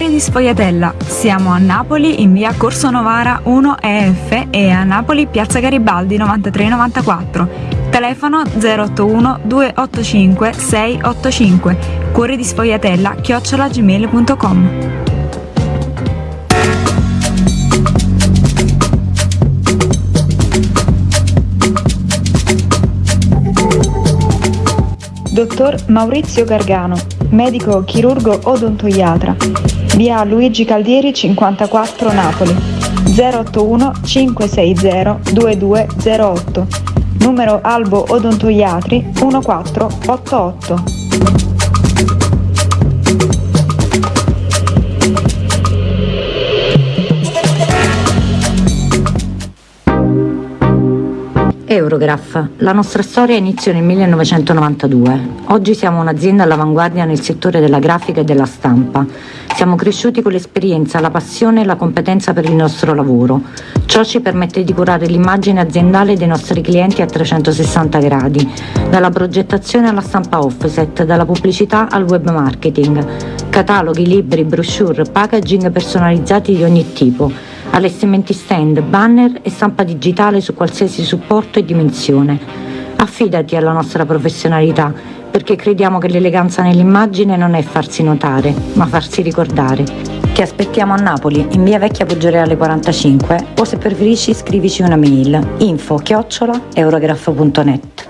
Cuori di Sfogliatella. Siamo a Napoli in via Corso Novara 1 EF e a Napoli piazza Garibaldi 9394. Telefono 081 285 685. Cuori di Sfogliatella chiocciolagmail.com. Dottor Maurizio Gargano, medico chirurgo odontoiatra, via Luigi Caldieri 54 Napoli, 081 560 2208, numero Albo Odontoiatri 1488. Eurograph. La nostra storia iniziò nel 1992. Oggi siamo un'azienda all'avanguardia nel settore della grafica e della stampa. Siamo cresciuti con l'esperienza, la passione e la competenza per il nostro lavoro. Ciò ci permette di curare l'immagine aziendale dei nostri clienti a 360 gradi, dalla progettazione alla stampa offset, dalla pubblicità al web marketing, cataloghi, libri, brochure, packaging personalizzati di ogni tipo allestimenti stand, banner e stampa digitale su qualsiasi supporto e dimensione. Affidati alla nostra professionalità, perché crediamo che l'eleganza nell'immagine non è farsi notare, ma farsi ricordare. Ti aspettiamo a Napoli, in via Vecchia Poggioreale 45, o se preferisci scrivici una mail info chiocciola eurograph.net.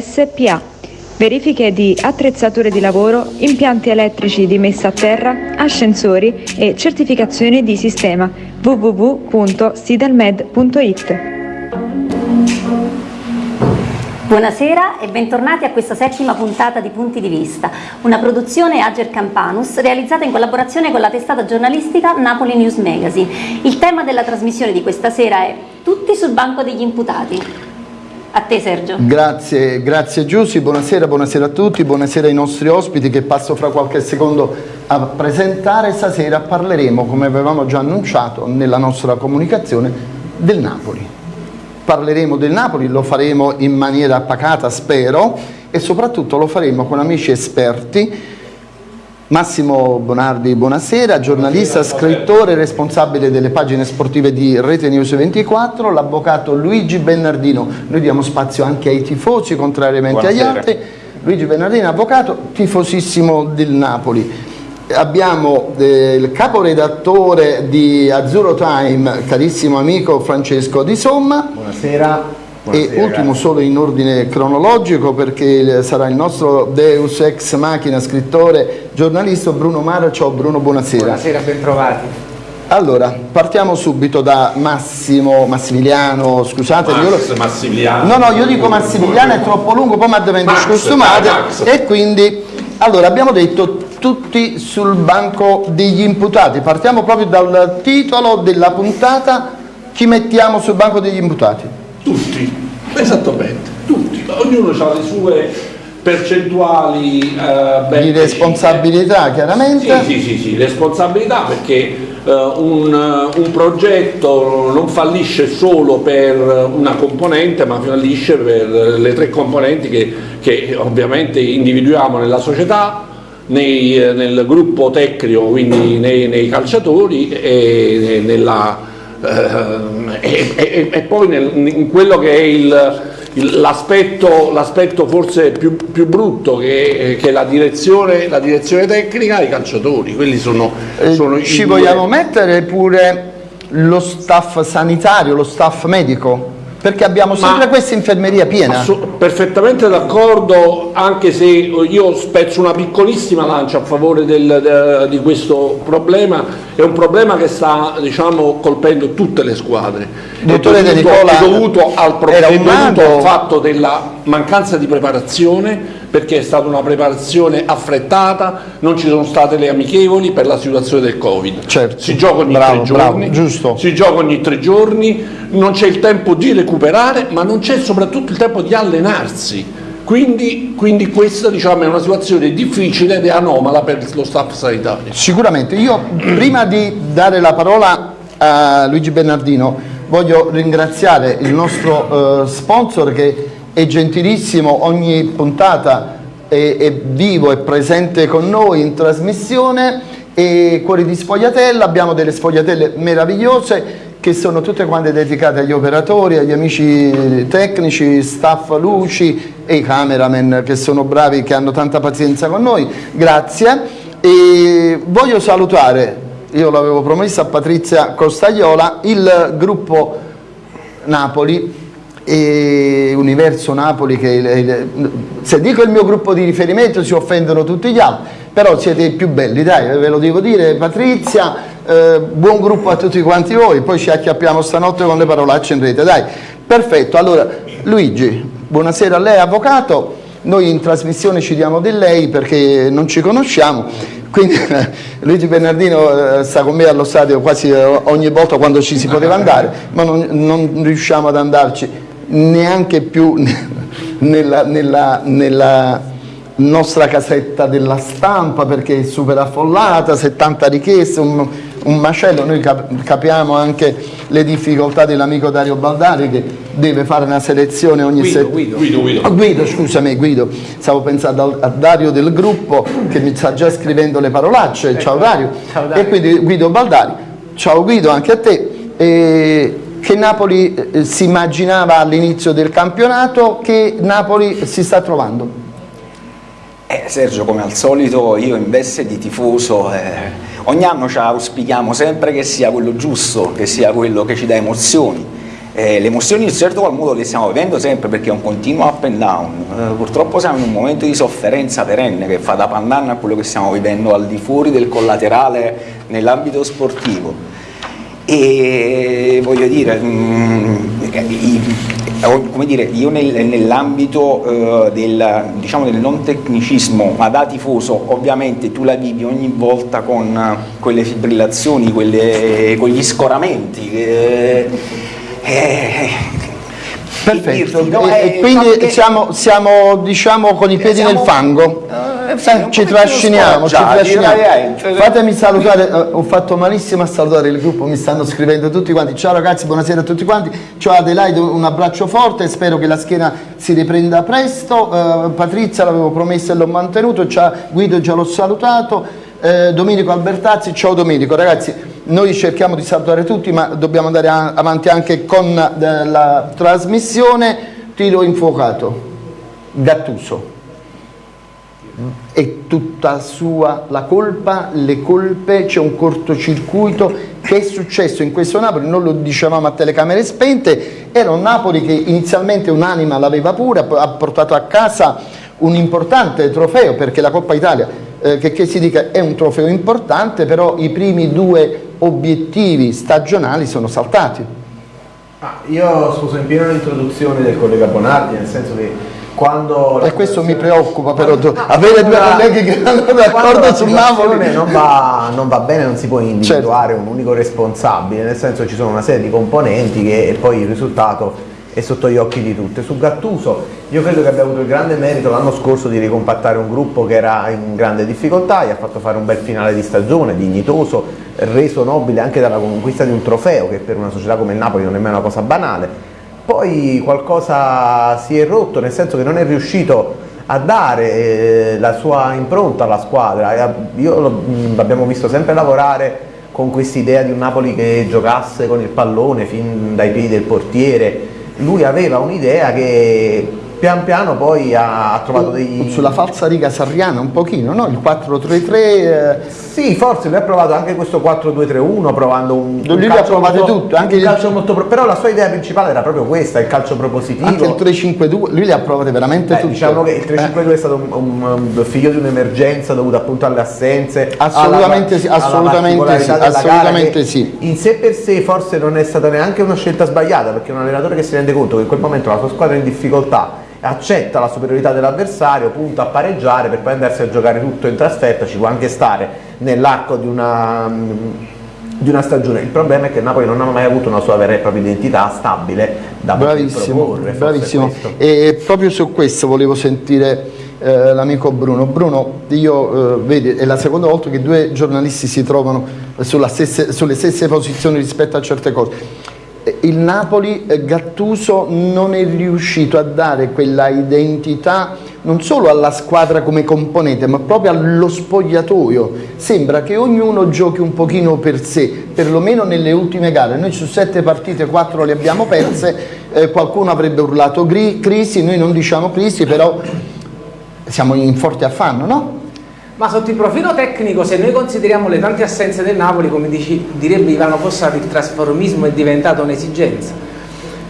SPA. Verifiche di attrezzature di lavoro, impianti elettrici di messa a terra, ascensori e certificazioni di sistema www.sidelmed.it. Buonasera e bentornati a questa settima puntata di Punti di Vista, una produzione Ager Campanus realizzata in collaborazione con la testata giornalistica Napoli News Magazine. Il tema della trasmissione di questa sera è Tutti sul banco degli imputati. A te Sergio. Grazie, grazie Giussi, buonasera, buonasera a tutti, buonasera ai nostri ospiti che passo fra qualche secondo a presentare. Stasera parleremo, come avevamo già annunciato nella nostra comunicazione, del Napoli. Parleremo del Napoli, lo faremo in maniera pacata spero e soprattutto lo faremo con amici esperti Massimo Bonardi, buonasera, giornalista, buonasera. scrittore, responsabile delle pagine sportive di Rete News 24, l'avvocato Luigi Bernardino, noi diamo spazio anche ai tifosi contrariamente buonasera. agli altri, Luigi Bernardino, avvocato, tifosissimo del Napoli. Abbiamo eh, il caporedattore di Azzurro Time, carissimo amico Francesco Di Somma. Buonasera. Buonasera. E ultimo solo in ordine cronologico perché sarà il nostro Deus ex machina, scrittore, giornalista Bruno Mara. Ciao Bruno, buonasera. Buonasera, ben trovati. Allora, partiamo subito da Massimo, Massimiliano, scusate. Max, io... Massimiliano. No, no, io dico Massimiliano, è troppo lungo, poi mi avete scostumate. E quindi, allora, abbiamo detto tutti sul banco degli imputati. Partiamo proprio dal titolo della puntata. Chi mettiamo sul banco degli imputati? Tutti, esattamente, tutti. Ognuno ha le sue percentuali eh, di responsabilità chiaramente. Sì sì sì, sì responsabilità perché eh, un, un, progetto non fallisce solo per una componente ma fallisce per le tre componenti che, che ovviamente individuiamo nella società nei, nel gruppo tecnico quindi nei, nei calciatori e nella eh, e, e, e, poi nel, in quello che è l'aspetto forse più, più brutto che, che la, direzione, la, direzione, tecnica i calciatori quelli sono, eh, sono eh, ci vogliamo mettere pure lo staff sanitario lo staff medico perché abbiamo sempre Ma- questa infermeria piena. Perfettamente d'accordo, anche se io spezzo una piccolissima lancia a favore del- de- di questo problema, è un problema che sta diciamo, colpendo tutte le squadre. Dottore De dovuto, Nicola, è dovuto al, pro- era è un dovuto mago. al fatto della mancanza di preparazione, perché è stata una preparazione affrettata, non ci sono state le amichevoli per la situazione del Covid. Certo. Si gioca ogni Bravo, tre bravo, giorni, giusto. si gioca ogni tre giorni, non c'è il tempo di recuperare, ma non c'è soprattutto il tempo di allenarsi. Quindi, quindi questa diciamo, è una situazione difficile ed anomala per lo staff sanitario. Sicuramente, io prima di dare la parola a Luigi Bernardino voglio ringraziare il nostro eh, sponsor che è gentilissimo, ogni puntata è, è vivo, è presente con noi in trasmissione. E Cuori di Sfogliatella, abbiamo delle sfogliatelle meravigliose che sono tutte quante dedicate agli operatori, agli amici tecnici, staff luci e i cameraman che sono bravi, che hanno tanta pazienza con noi, grazie. E voglio salutare, io l'avevo promesso a Patrizia Costagliola, il gruppo Napoli e Universo Napoli che se dico il mio gruppo di riferimento si offendono tutti gli altri però siete i più belli dai ve lo devo dire Patrizia eh, buon gruppo a tutti quanti voi poi ci acchiappiamo stanotte con le parolacce in rete dai perfetto allora Luigi buonasera a lei avvocato noi in trasmissione ci diamo di lei perché non ci conosciamo quindi Luigi Bernardino eh, sta con me allo stadio quasi eh, ogni volta quando ci si poteva andare ma non, non riusciamo ad andarci neanche più nella, nella, nella nostra casetta della stampa perché è super affollata, 70 richieste, un, un macello, noi cap- capiamo anche le difficoltà dell'amico Dario Baldari che deve fare una selezione ogni settimana. Guido, Guido. Oh, Guido, scusami Guido, stavo pensando a Dario del gruppo che mi sta già scrivendo le parolacce, ciao Dario, Ciao, Dario. e quindi Guido Baldari, ciao Guido anche a te. E che Napoli eh, si immaginava all'inizio del campionato, che Napoli si sta trovando? Eh, Sergio, come al solito, io in veste di tifoso, eh, ogni anno ci auspichiamo sempre che sia quello giusto, che sia quello che ci dà emozioni. Eh, le emozioni in certo qual modo le stiamo vivendo sempre perché è un continuo up and down. Eh, purtroppo siamo in un momento di sofferenza perenne che fa da pandanna a quello che stiamo vivendo al di fuori del collaterale nell'ambito sportivo. E voglio dire, mm, come dire, io nel- nell'ambito eh, del, diciamo, del non tecnicismo, ma da tifoso, ovviamente tu la vivi ogni volta con quelle fibrillazioni, quelle- con gli scoramenti. eh, eh, Perfetto, no, e, e eh, quindi perché- siamo, siamo, diciamo con i piedi Siamo- nel fango. Eh, sì, Eh, ci trasciniamo, ci trasciniamo. veramente. Fatemi salutare, eh, ho fatto malissimo a salutare il gruppo, mi stanno scrivendo tutti quanti. Ciao ragazzi, buonasera a tutti quanti. Ciao Adelaide, un abbraccio forte, spero che la schiena si riprenda presto. Eh, Patrizia l'avevo promesso e l'ho mantenuto, ciao Guido già l'ho salutato. Eh, Domenico Albertazzi, ciao Domenico, ragazzi, noi cerchiamo di salutare tutti, ma dobbiamo andare avanti anche con eh, la trasmissione. Tiro infuocato, Gattuso è tutta sua la colpa, le colpe, c'è un cortocircuito che è successo in questo Napoli, non lo dicevamo a telecamere spente, era un Napoli che inizialmente un'anima l'aveva pure, ha portato a casa un importante trofeo perché la Coppa Italia, eh, che, che si dica, è un trofeo importante, però i primi due obiettivi stagionali sono saltati. Ah, io sposo in pieno l'introduzione del collega Bonardi, nel senso che quando... E questo mi preoccupa però, No, avere due colleghi che quando d'accordo la su situazione Napoli. Non va, non va bene, non si può individuare un unico responsabile, nel senso ci sono una serie di componenti che poi il risultato è sotto gli occhi di tutti. Su Gattuso io credo che abbia avuto il grande merito l'anno scorso di ricompattare un gruppo che era in grande difficoltà, gli ha fatto fare un bel finale di stagione, dignitoso, reso nobile anche dalla conquista di un trofeo che per una società come il Napoli non è mai una cosa banale. Poi qualcosa si è rotto, nel senso che non è riuscito a dare eh, la sua impronta alla squadra. E a- Io l'abbiamo visto sempre lavorare con quest'idea di un Napoli che giocasse con il pallone fin dai piedi del portiere. Lui aveva un'idea che pian piano poi ha, trovato dei... Sulla falsa riga sarriana un pochino, no? il 4-3-3 eh, Sì, forse lui ha provato anche questo 4-2-3-1 provando un, lui un provate molto, tutte, anche un il- calcio molto però la sua idea principale era proprio questa, il calcio propositivo. Anche il 3-5-2, lui le ha provate veramente Eh, tutte. diciamo che il 3-5-2 Eh. è stato un, un- figlio di un'emergenza dovuta appunto alle assenze Assolutamente alla- sì, assolutamente sì, assolutamente sì. in sé per sé forse non è stata neanche una scelta sbagliata perché un allenatore che si rende conto che in quel momento la sua squadra è in difficoltà accetta la superiorità dell'avversario, punta a pareggiare per poi andarsi a giocare tutto in trasferta, ci può anche stare nell'arco di una, di una stagione. Il problema è che Napoli non ha mai avuto una sua vera e propria identità stabile da Bravissimo, proporre, bravissimo. E proprio su questo volevo sentire eh, l'amico Bruno. Bruno, io eh, vedi, è la seconda volta che due giornalisti si trovano sulla stesse- sulle stesse posizioni rispetto a certe cose. Eh, Il Napoli, eh, Gattuso non è riuscito a dare quella identità non solo alla squadra come componente, ma proprio allo spogliatoio. Sembra che ognuno giochi un pochino per sé, perlomeno nelle ultime gare. Noi su sette partite, quattro le abbiamo perse, eh, qualcuno avrebbe urlato crisi, noi non diciamo crisi, però siamo in forte affanno, no? Ma sotto il profilo tecnico, se noi consideriamo le tante assenze del Napoli, come dici, direbbe Ivano Fossati, il trasformismo è diventato un'esigenza,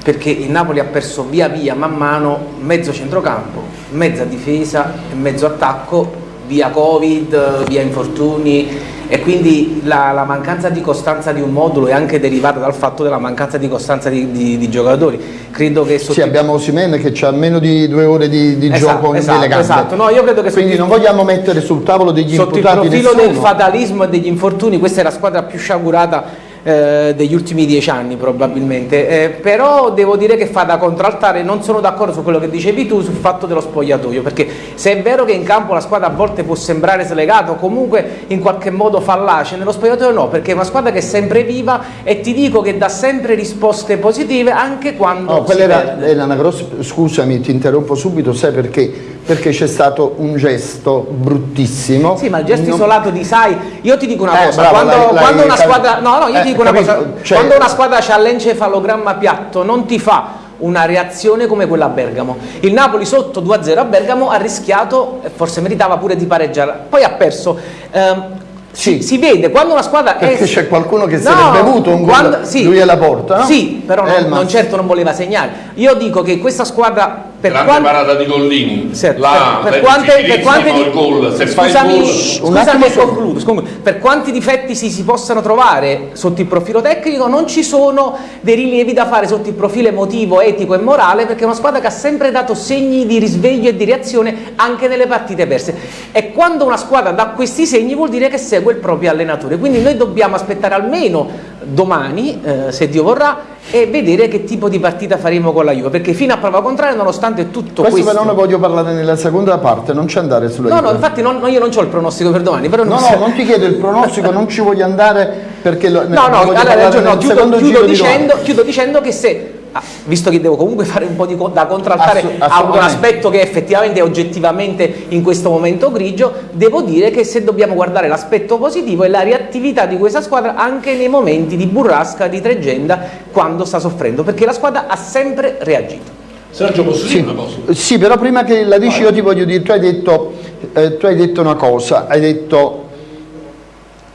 perché il Napoli ha perso via via, man mano, mezzo centrocampo, mezza difesa e mezzo attacco, via Covid, via infortuni e quindi la, la mancanza di costanza di un modulo è anche derivata dal fatto della mancanza di costanza di, di- di giocatori. Credo che sotto Sì, abbiamo Osimene che ha meno di due ore di, di Esatto, gioco esatto, esatto. No, io credo che Quindi sotto- non vogliamo mettere sul tavolo degli sotto il imputati profilo nessuno. del fatalismo e degli infortuni questa è la squadra più sciagurata eh, degli ultimi dieci anni probabilmente Eh, però devo dire che fa da contraltare non sono d'accordo su quello che dicevi tu sul fatto dello spogliatoio perché se è vero che in campo la squadra a volte può sembrare slegata o comunque in qualche modo fallace nello spogliatoio no perché è una squadra che è sempre viva e ti dico che dà sempre risposte positive anche quando No, quella era, era una grossa. Scusami, ti interrompo subito, sai perché? Perché c'è stato un gesto bruttissimo. Sì, ma il gesto Non- isolato di Sai, io ti dico una Eh, cosa, bravo, quando, una squadra, no, no, io Eh, ti dico una capito, cosa, cioè- quando una squadra ha l'encefalogramma piatto non ti fa una reazione come quella a Bergamo. Il Napoli sotto 2-0 a Bergamo ha rischiato, forse meritava pure di pareggiare, poi ha perso. Ehm, Sì. si, si vede quando una squadra Perché è... c'è qualcuno che No, sarebbe bevuto un gol, quando- sì. lui alla porta, no? Sì, però non, non certo non voleva segnare. Io dico che questa squadra per Grande quanto- parata di Gollini. Certo, Là, per, per quante, per di- gol. Se scusami, gol- scusami concludo, scusami. per quanti difetti si, si possano trovare sotto il profilo tecnico non ci sono dei rilievi da fare sotto il profilo emotivo, etico e morale perché è una squadra che ha sempre dato segni di risveglio e di reazione anche nelle partite perse e quando una squadra dà questi segni vuol dire che segue il proprio allenatore quindi noi dobbiamo aspettare almeno domani, eh, se Dio vorrà, e vedere che tipo di partita faremo con la Juve perché fino a prova contraria nonostante tutto Questo questo però ne voglio parlare nella seconda parte, non ci andare sulla No, Juve. no, infatti non- no, io non ho il pronostico per domani, però No, no, non ti chiedo il pronostico, non ci voglio andare perché lo, No, no, allora, no, chiudo, chiudo di dicendo, chiudo dicendo che se, visto che devo comunque fare un po' di co- da contraltare a un aspetto che effettivamente è oggettivamente in questo momento grigio, devo dire che se dobbiamo guardare l'aspetto positivo è la reattività di questa squadra anche nei momenti di burrasca, di tregenda, quando sta soffrendo, perché la squadra ha sempre reagito. Sergio, posso dire Sì, una cosa? sì, però prima che la dici io ti voglio dire, tu hai detto, eh, tu hai detto una cosa, hai detto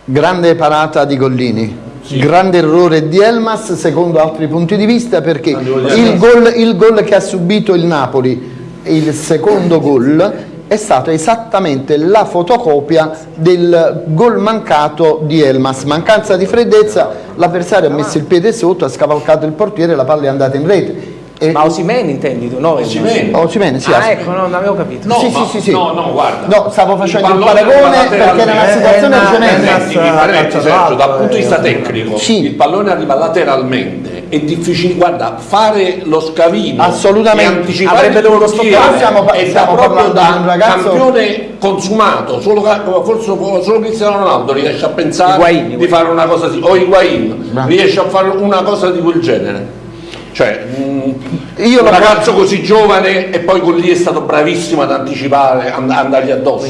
grande parata di Gollini, grande errore di Elmas secondo altri punti di vista perché il gol, il gol che ha subito il Napoli, il secondo gol, è stato esattamente la fotocopia del gol mancato di Elmas, mancanza di freddezza, l'avversario ha messo il piede sotto, ha scavalcato il portiere, la palla è andata in rete. E- Ma Osimene intendi tu? No, Osimhen. Osimhen, sì, Ah, ecco, no, non avevo capito. No, sì, ma- sì, sì, sì. no, no, guarda. No, stavo facendo il, pallone paragone perché era una lateralmente. situazione Eh, eh, eh, calcio Sergio, dal d'alto, punto di vista eh, tecnico, Sì. il pallone arriva lateralmente, è difficile, guarda, fare lo scavino Assolutamente. e Avrebbe il dovuto stoppare. È stiamo proprio da di un ragazzo- campione consumato, solo, forse solo Cristiano Ronaldo riesce a pensare Higuain, di Higuain. fare una cosa così, o Higuain Bravo. riesce a fare una cosa di quel genere. Cioè, Io un ragazzo così giovane e poi con lì è stato bravissimo ad anticipare, and- andargli addosso.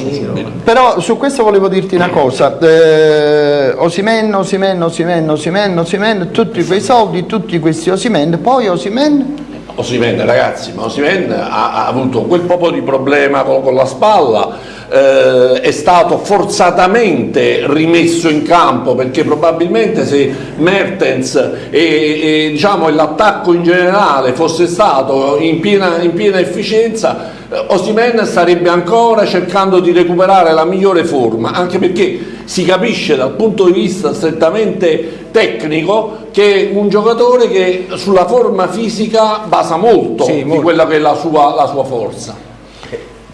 Però su questo volevo dirti una cosa, eh, Osimen, Osimen, Osimen, Osimen, Osimen, tutti quei soldi, tutti questi Osimen, poi Osimen Osimen, ragazzi, ma Osimen ha, ha, avuto quel po' di problema con, con la spalla, eh, è stato forzatamente rimesso in campo perché probabilmente se Mertens e, e diciamo, l'attacco in generale fosse stato in piena, in piena efficienza eh, Osimen starebbe ancora cercando di recuperare la migliore forma, anche perché si capisce dal punto di vista strettamente tecnico che è un giocatore che sulla forma fisica basa molto, sì, molto. di quella che è la sua, la sua forza.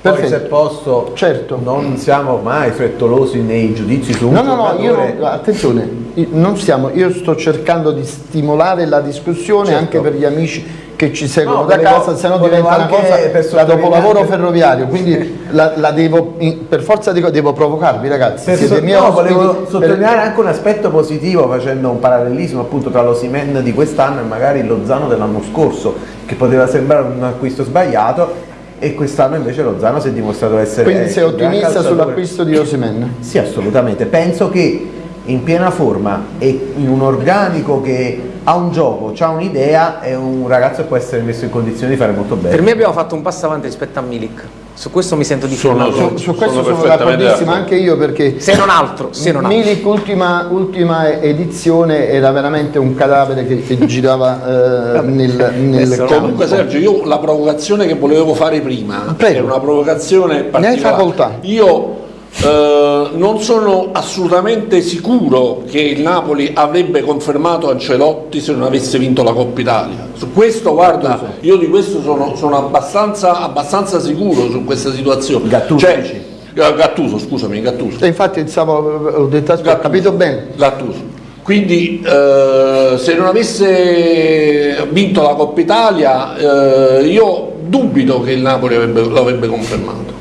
Poi se posso, certo. non siamo mai frettolosi nei giudizi su un No, no, no, io, attenzione, non stiamo, io sto cercando di stimolare la discussione certo. anche per gli amici che ci seguono no, da casa, se no diventa una cosa da dopolavoro ferroviario, quindi la, la, devo, per forza di devo provocarvi ragazzi. Per so, no, volevo sottolineare per... anche un aspetto positivo facendo un parallelismo appunto tra lo Simen di quest'anno e magari lo Zano dell'anno scorso, che poteva sembrare un acquisto sbagliato, e quest'anno invece lo Zano si è dimostrato essere quindi sei ottimista sull'acquisto di Osimen? sì assolutamente penso che in piena forma e in un organico che ha un gioco, ha un'idea e un ragazzo che può essere messo in condizioni di fare molto bene. Per me abbiamo fatto un passo avanti rispetto a Milik. Su questo mi sento di sono, su, su questo sono, sono d'accordissimo anche io perché se non altro, se non altro. Milik ultima, ultima, edizione era veramente un cadavere che, che girava eh, nel, nel comunque Sergio io la provocazione che volevo fare prima Prego. era una provocazione particolare ne hai facoltà io eh, non sono assolutamente sicuro che il Napoli avrebbe confermato Ancelotti se non avesse vinto la Coppa Italia. Su questo, guarda, io di questo sono, sono abbastanza, abbastanza, sicuro su questa situazione. Gattuso, cioè, Gattuso scusami, Gattuso. E infatti stavo, ho detto, ho capito bene. Gattuso. Quindi eh, se non avesse vinto la Coppa Italia eh, io dubito che il Napoli avrebbe, lo avrebbe confermato.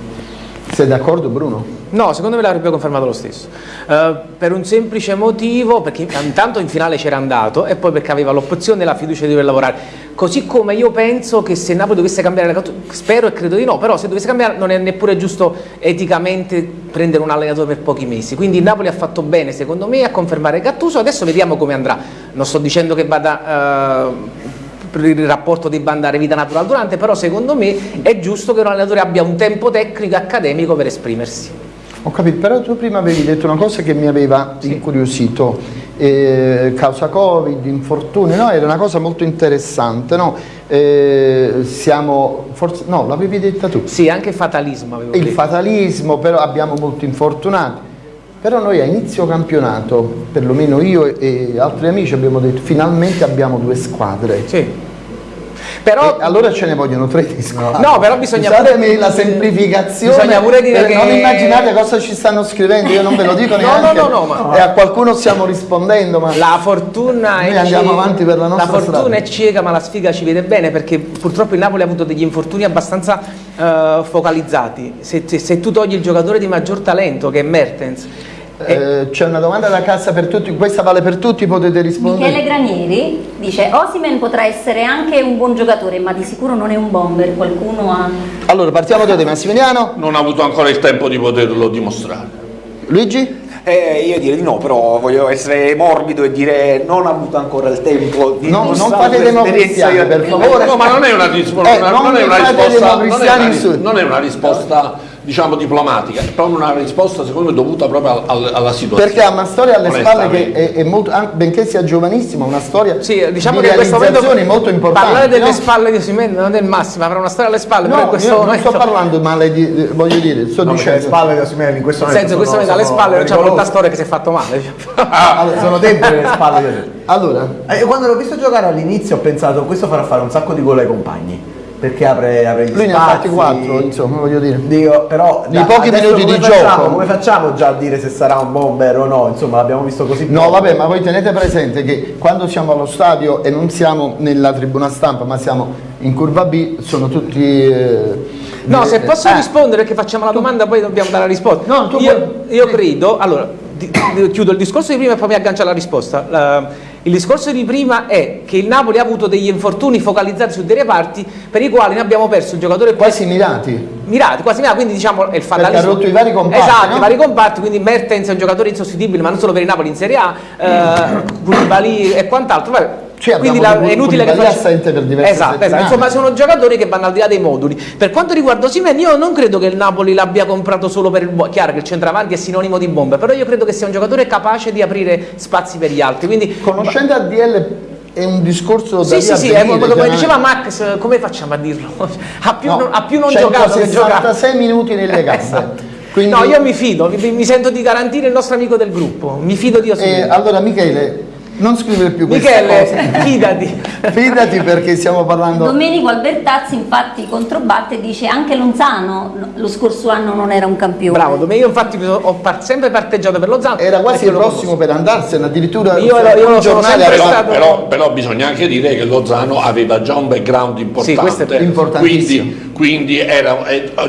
Sei d'accordo Bruno? No, secondo me l'avrebbe confermato lo stesso. Uh, per un semplice motivo, perché intanto in finale c'era andato e poi perché aveva l'opzione e la fiducia di dover lavorare. Così come io penso che se Napoli dovesse cambiare allenatore, spero e credo di no, però se dovesse cambiare non è neppure giusto eticamente prendere un allenatore per pochi mesi. Quindi Napoli ha fatto bene, secondo me, a confermare Gattuso. Adesso vediamo come andrà. Non sto dicendo che vada... Uh, il rapporto debba andare vita natural durante, però secondo me è giusto che un allenatore abbia un tempo tecnico e accademico per esprimersi. Ho capito, però tu prima avevi detto una cosa che mi aveva sì. incuriosito, eh, causa Covid, infortuni, no? Era una cosa molto interessante, no? Eh, siamo, forse, no, l'avevi detta tu. Sì, anche fatalismo avevo Il detto. fatalismo, però abbiamo molti infortunati. Però noi a inizio campionato, perlomeno io e altri amici abbiamo detto finalmente abbiamo due squadre. Sì però, e allora ce ne vogliono tre di squadra. No, però bisogna Scusatemi pure, la semplificazione. Bisogna pure dire che... Non immaginate cosa ci stanno scrivendo, io non ve lo dico neanche. no, no, no, ma... E a qualcuno stiamo rispondendo, ma... La fortuna Noi andiamo ci... avanti per la nostra La fortuna strada. è cieca, ma la sfiga ci vede bene, perché purtroppo il Napoli ha avuto degli infortuni abbastanza uh, focalizzati. Se, se, se tu togli il giocatore di maggior talento, che è Mertens, eh, c'è una domanda da cassa per tutti, questa vale per tutti, potete rispondere. Michele Granieri dice Osimen potrà essere anche un buon giocatore ma di sicuro non è un bomber, qualcuno ha... Allora partiamo da te Massimiliano. Non ha avuto ancora il tempo di poterlo dimostrare. Luigi? Eh, io direi di no, però voglio essere morbido e dire non ha avuto ancora il tempo di no, non fate democristiani per favore. No, ma non è una, risposta, eh, non, non, è una risposta, non, è una, non è una risposta diciamo diplomatica, è proprio una risposta secondo me dovuta proprio al, alla situazione. Perché ha una storia alle spalle che è, è molto, benché sia giovanissima, una storia sì, diciamo di che questo momento molto importante. Parlare delle no? spalle di Osimene non è il massimo, avrà una storia alle spalle, no, però in questo momento... non sto parlando male di, voglio dire, sto no, dicendo... le spalle di Osimene in questo momento senso, sono, questo momento alle spalle non c'è molta storia che si è fatto male. allora, sono dentro le spalle. Allora, eh, quando l'ho visto giocare all'inizio ho pensato questo farà fare un sacco di gol ai compagni perché apre, apre gli Lui spazi. ne ha fatti 4, insomma, voglio dire. Dico, però di pochi minuti di facciamo, gioco. Come facciamo già a dire se sarà un bomber o no? Insomma, l'abbiamo visto così. No, poco. vabbè, ma voi tenete presente che quando siamo allo stadio e non siamo nella tribuna stampa, ma siamo in curva B, sono tutti eh, No, se posso eh. rispondere che facciamo la domanda poi dobbiamo dare la risposta. No, io, io credo, allora di, di, chiudo il discorso di prima e poi mi aggancio alla risposta. La, il discorso di prima è che il Napoli ha avuto degli infortuni focalizzati su dei reparti per i quali ne abbiamo perso un giocatore quasi mirati. Mirati, quasi mirati, quindi diciamo è il fatalismo. Perché ha rotto i vari comparti. Esatto, no? i vari comparti, quindi Mertens è un giocatore insostituibile, ma non solo per il Napoli in Serie A, eh, Koulibaly e quant'altro. Cioè, Quindi la, è inutile che faccia... assente per diverse esatto, esatto, insomma sono giocatori che vanno al di là dei moduli. Per quanto riguarda Osimen, io non credo che il Napoli l'abbia comprato solo per il chiaro che il centravanti è sinonimo di bomba, però io credo che sia un giocatore capace di aprire spazi per gli altri. Quindi, Conoscendo ADL è un discorso da Sì, sì, sì, venire, come, come diceva Max, come facciamo a dirlo? Ha più, no, ha più non giocato che giocato. 66 minuti nelle gambe. esatto. Quindi... No, io mi fido, mi, mi, sento di garantire il nostro amico del gruppo, mi fido di Osimene. Eh, allora Michele, non scrivere più Michele, fidati. fidati perché stiamo parlando... Domenico Albertazzi infatti controbatte e dice anche Lonzano lo scorso anno non era un campione. Bravo, Domenico infatti ho par sempre parteggiato per Lozano. Era quasi il prossimo per andarsene, addirittura io, ero, io sono sempre però, stato... Però, però, bisogna anche dire che Lozano aveva già un background importante. Sì, questo è importantissimo. Quindi, quindi era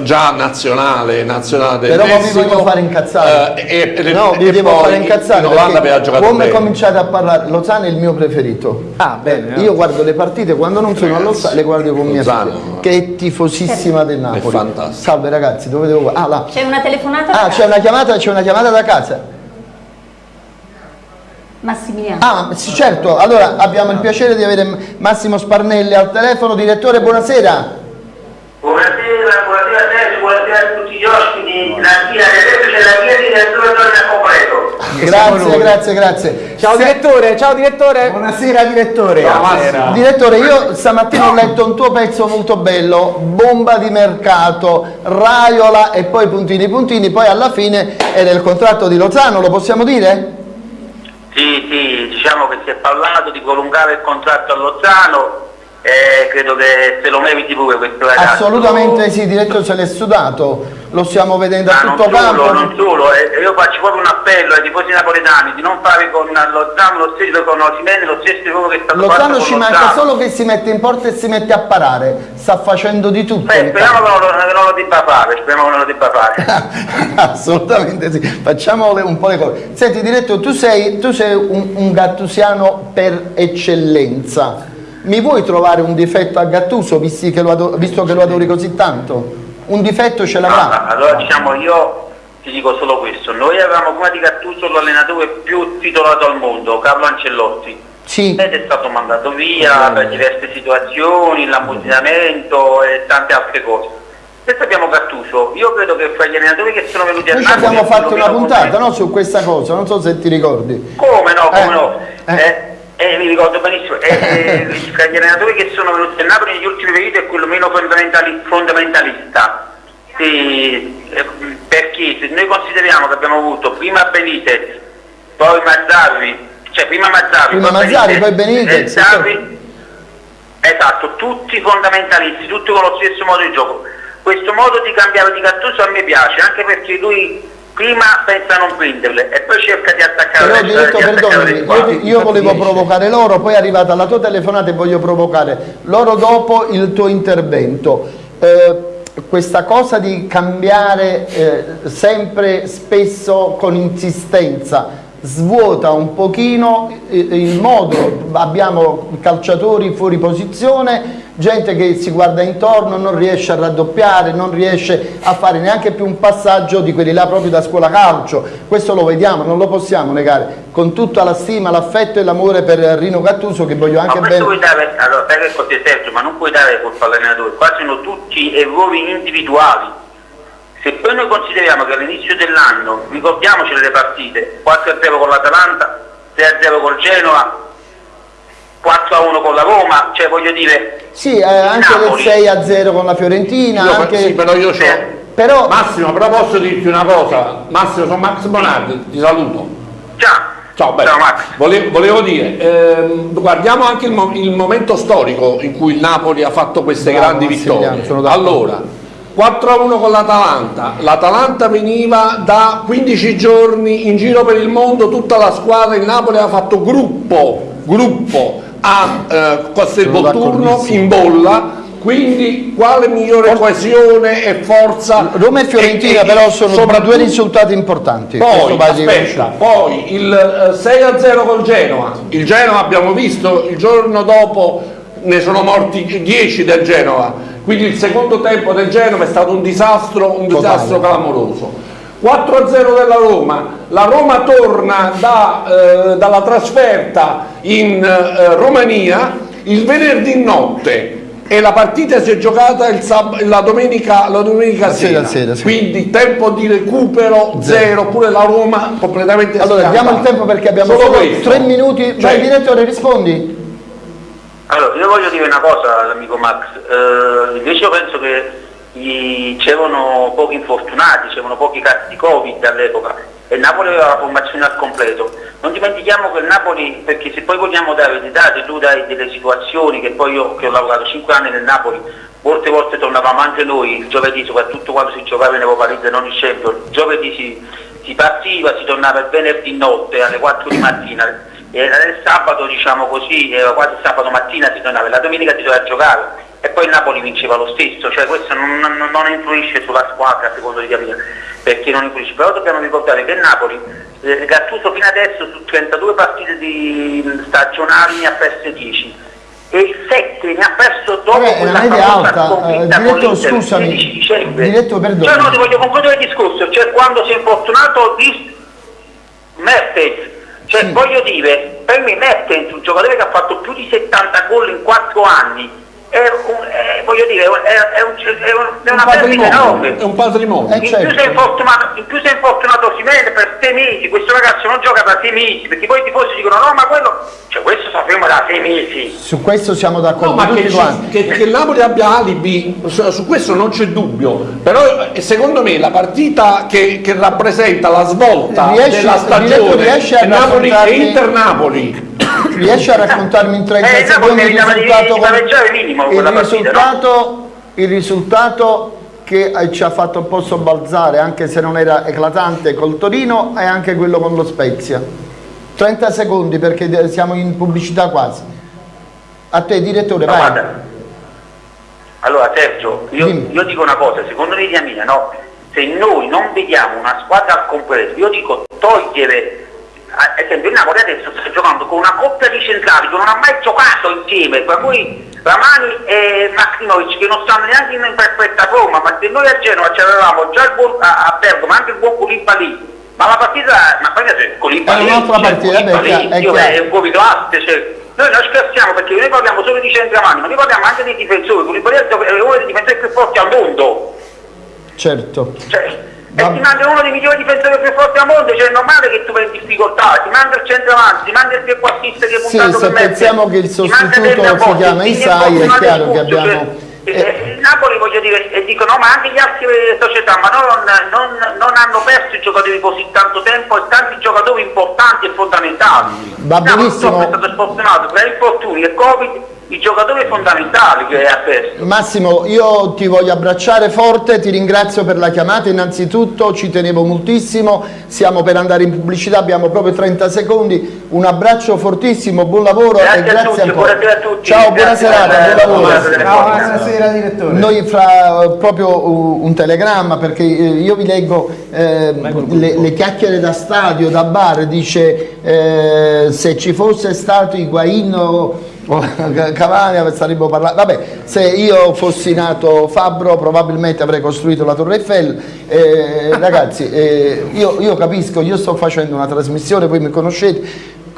già nazionale, nazionale Però mi voglio fare incazzare. Uh, e, no, mi devo fare incazzare. In Olanda aveva giocato come bene. cominciate a parlare Lozano è il mio preferito. Ah, bene. Io guardo le partite quando non sono a Lozano, le guardo con mia figlia, che è tifosissima del Napoli. È fantastico. Salve ragazzi, dove devo Ah, là. C'è una telefonata? Ah, c'è una chiamata, c'è una chiamata da casa. Massimiliano. Ah, sì, certo. Allora abbiamo il piacere di avere Massimo Sparnelli al telefono. Direttore, buonasera. Buonasera, buonasera a te, buonasera a tutti gli ospiti. La via, adesso c'è la via di direttore torna completo. Grazie, grazie, grazie. Ciao Se... direttore, ciao direttore. Buonasera direttore. Buonasera. Direttore, io stamattina ho letto un tuo pezzo molto bello, bomba di mercato, Raiola e poi puntini puntini, poi alla fine era il contratto di Lozano, lo possiamo dire? Sì, sì, diciamo che si è parlato di prolungare il contratto a Lozano eh, credo che se lo meriti pure questo ragazzo. Assolutamente sì, diretto se l'è sudato, lo stiamo vedendo a tutto non campo. Solo, non solo, eh, io faccio proprio appello ai tifosi napoletani di non fare con Lozano lo stesso con Osimene, lo stesso lavoro che sta facendo Lozano ci manca solo che si mette in porta e si mette a parare, sta facendo di tutto. Beh, speriamo che non, lo, che non, lo, debba fare, speriamo che non lo debba fare. Assolutamente sì, facciamo un po' le cose. Senti diretto, tu sei, tu sei un, un gattusiano per eccellenza mi vuoi trovare un difetto a Gattuso visto che lo, adori, visto che lo adori così tanto? Un difetto ce l'avrà? No, allora diciamo io ti dico solo questo, noi avevamo prima di Gattuso l'allenatore più titolato al mondo, Carlo Ancellotti. Sì. Ed è stato mandato via per diverse situazioni, l'ammutinamento e tante altre cose. Adesso abbiamo Gattuso, io credo che fra gli allenatori che sono venuti a Noi Napoli... abbiamo fatto una puntata no, su questa cosa, non so se ti ricordi. Come no, come eh, no. Eh. Eh, eh, mi ricordo benissimo, eh, tra gli allenatori che sono venuti a Napoli negli ultimi periodi è quello meno fondamentali, fondamentalista. Sì, eh, perché se noi consideriamo che abbiamo avuto prima Benitez, poi Mazzarri, cioè prima Mazzarri, prima poi Mazzarri, Benitez, poi Benitez Mazzarri, esatto, tutti fondamentalisti, tutti con lo stesso modo di gioco. Questo modo di cambiare di Gattuso a me piace, anche perché lui prima pensa a non prenderle e poi cerca di attaccare però diretto perdonami io, io volevo provocare loro poi è arrivata la tua telefonata e voglio provocare loro dopo il tuo intervento. Eh, questa cosa di cambiare eh, sempre spesso con insistenza svuota un pochino il modo, abbiamo calciatori fuori posizione, gente che si guarda intorno, non riesce a raddoppiare, non riesce a fare neanche più un passaggio di quelli là proprio da scuola calcio, questo lo vediamo, non lo possiamo negare, con tutta la stima, l'affetto e l'amore per Rino Gattuso che voglio anche bene. Puoi dare, allora, sai che è ma non puoi dare colpa all'allenatore, qua sono tutti errori individuali se poi noi consideriamo che all'inizio dell'anno, ricordiamoci le partite, 4-0 con l'Atalanta, 6-0 col Genova, 4-1 con la Roma, cioè voglio dire... Sì, eh, anche Napoli. il 6-0 con la Fiorentina. Io, anche... Sì, però io c'ho... Eh. Però... Massimo, però posso dirti una cosa, Massimo sono Max Bonardi, ti saluto. Ciao. Ciao, Ciao Max. Volevo, volevo dire, ehm, guardiamo anche il, mo il, momento storico in cui il Napoli ha fatto queste Bravo, grandi vittorie. Allora, 4-1 con l'Atalanta, l'Atalanta veniva da 15 giorni in giro per il mondo, tutta la squadra, il Napoli ha fatto gruppo, gruppo a eh, Castelvolturno in bolla, quindi quale migliore coesione e forza Roma e Fiorentina e, però sono due risultati importanti. Poi, aspetta, poi il 6-0 eh, col Genoa. Il Genoa abbiamo visto il giorno dopo ne sono morti 10 del Genova. Quindi il secondo tempo del Genova è stato un disastro, un disastro clamoroso. 4-0 della Roma, la Roma torna da, eh, dalla trasferta in eh, Romania il venerdì notte e la partita si è giocata la domenica, la domenica La sera, sera, sera, quindi tempo di recupero zero, pure la Roma completamente Allora, diamo il tempo perché abbiamo Solo solo tre minuti. Cioè, Vai, direttore, rispondi. Allora, io voglio dire una cosa all'amico Max, Eh, invece io penso che c'erano pochi infortunati, c'erano pochi casi di Covid all'epoca e Napoli aveva la formazione al completo. Non dimentichiamo che il Napoli, perché se poi vogliamo dare dei dati, tu dai delle situazioni che poi io che ho lavorato 5 anni nel Napoli, molte volte tornavamo anche noi il giovedì, soprattutto quando si giocava in Europa League non in Champions, il giovedì si, si partiva, si tornava il venerdì notte alle 4 di mattina e il sabato diciamo così, era quasi sabato mattina si tornava, la domenica si doveva giocare e poi il Napoli vinceva lo stesso, cioè questo non, non- non influisce sulla squadra secondo di capire, perché non influisce, però dobbiamo ricordare che il Napoli, eh, Gattuso fino adesso su 32 partite di stagionali ne ha perse 10 e 7 ne ha perso dopo Vabbè, quella media alta, eh, con diretto, scusami, 16 dicembre. diretto, perdona. Cioè no, ti voglio concludere il discorso, cioè quando si è infortunato di Mertens, cioè voglio dire, per me Mertens, un giocatore che ha fatto più di 70 gol in 4 anni, è, un- è- voglio dire, è, è un- è un- è un una perdita patrimonio, enorme. è un patrimonio. Eh, In, certo. più si è infortunato, in più si è infortunato Osimhen per 6 mesi, questo ragazzo non gioca da 6 mesi, perché poi i tifosi dicono no ma quello, cioè questo sappiamo da 6 mesi. Su questo siamo No, d'accordo ma che, che- che il Napoli abbia alibi, su, su questo non c'è dubbio, però eh, secondo me la partita che, che rappresenta la svolta Riesci- della stagione riesci a Napoli e Inter-Napoli. Riesci a raccontarmi in 30 Eh, secondi il risultato? di minimo il risultato, il risultato che ci ha fatto un po' sobbalzare, anche se non era eclatante col Torino, è anche quello con lo Spezia. 30 secondi perché siamo in pubblicità quasi. A te direttore, No, vai. guarda. Allora Sergio, io, io dico una cosa, secondo l'idea mia, no? Se noi non vediamo una squadra al completo, io dico togliere, ad esempio il Napoli adesso sta giocando con una coppia di centrali che non ha mai giocato insieme, per cui Ramani e Maximovic che non stanno neanche in perfetta forma, ma se noi a Genova c'avevamo già il buon, a, a Bergamo anche il buon Koulibaly, ma la partita, ma poi c'è Koulibaly, È un'altra partita, è un po' classe, cioè, noi non scherziamo perché noi parliamo solo di centravanti, ma noi parliamo anche dei difensori, Koulibaly è uno dei difensori più forti al mondo, Certo. cioè, e ti manda uno dei migliori difensori più forti al mondo, cioè è normale che tu vai in difficoltà, ti manda il centravanti, ti manda il trequartista che è Sì, puntato se per me, pensiamo che il sostituto Napoli, si chiama Isai, è chiaro che abbiamo- cioè, eh, il Napoli voglio dire, e dico no, ma anche gli altri società, ma non, non- non hanno perso i giocatori così tanto tempo e tanti giocatori importanti e fondamentali. Va Napoli benissimo. purtroppo è stato sfortunato tra infortuni e Covid, i giocatori fondamentali che ha perso. Massimo, io ti voglio abbracciare forte, ti ringrazio per la chiamata, innanzitutto ci tenevo moltissimo, siamo per andare in pubblicità, abbiamo proprio 30 secondi, un abbraccio fortissimo, buon lavoro Grazie e a grazie tutti, ancora. buonasera a tutti. Ciao, buona serata, buon lavoro. buonasera. Ciao, buonasera direttore. Noi fra eh, proprio un telegramma perché eh, io vi leggo eh, le, le chiacchiere da stadio, da bar, dice eh, se ci fosse stato Higuain Cavani saremmo parlando, vabbè se io fossi nato Fabbro probabilmente avrei costruito la Torre Eiffel, Eh, ragazzi eh, io, io capisco, io sto facendo una trasmissione, voi mi conoscete,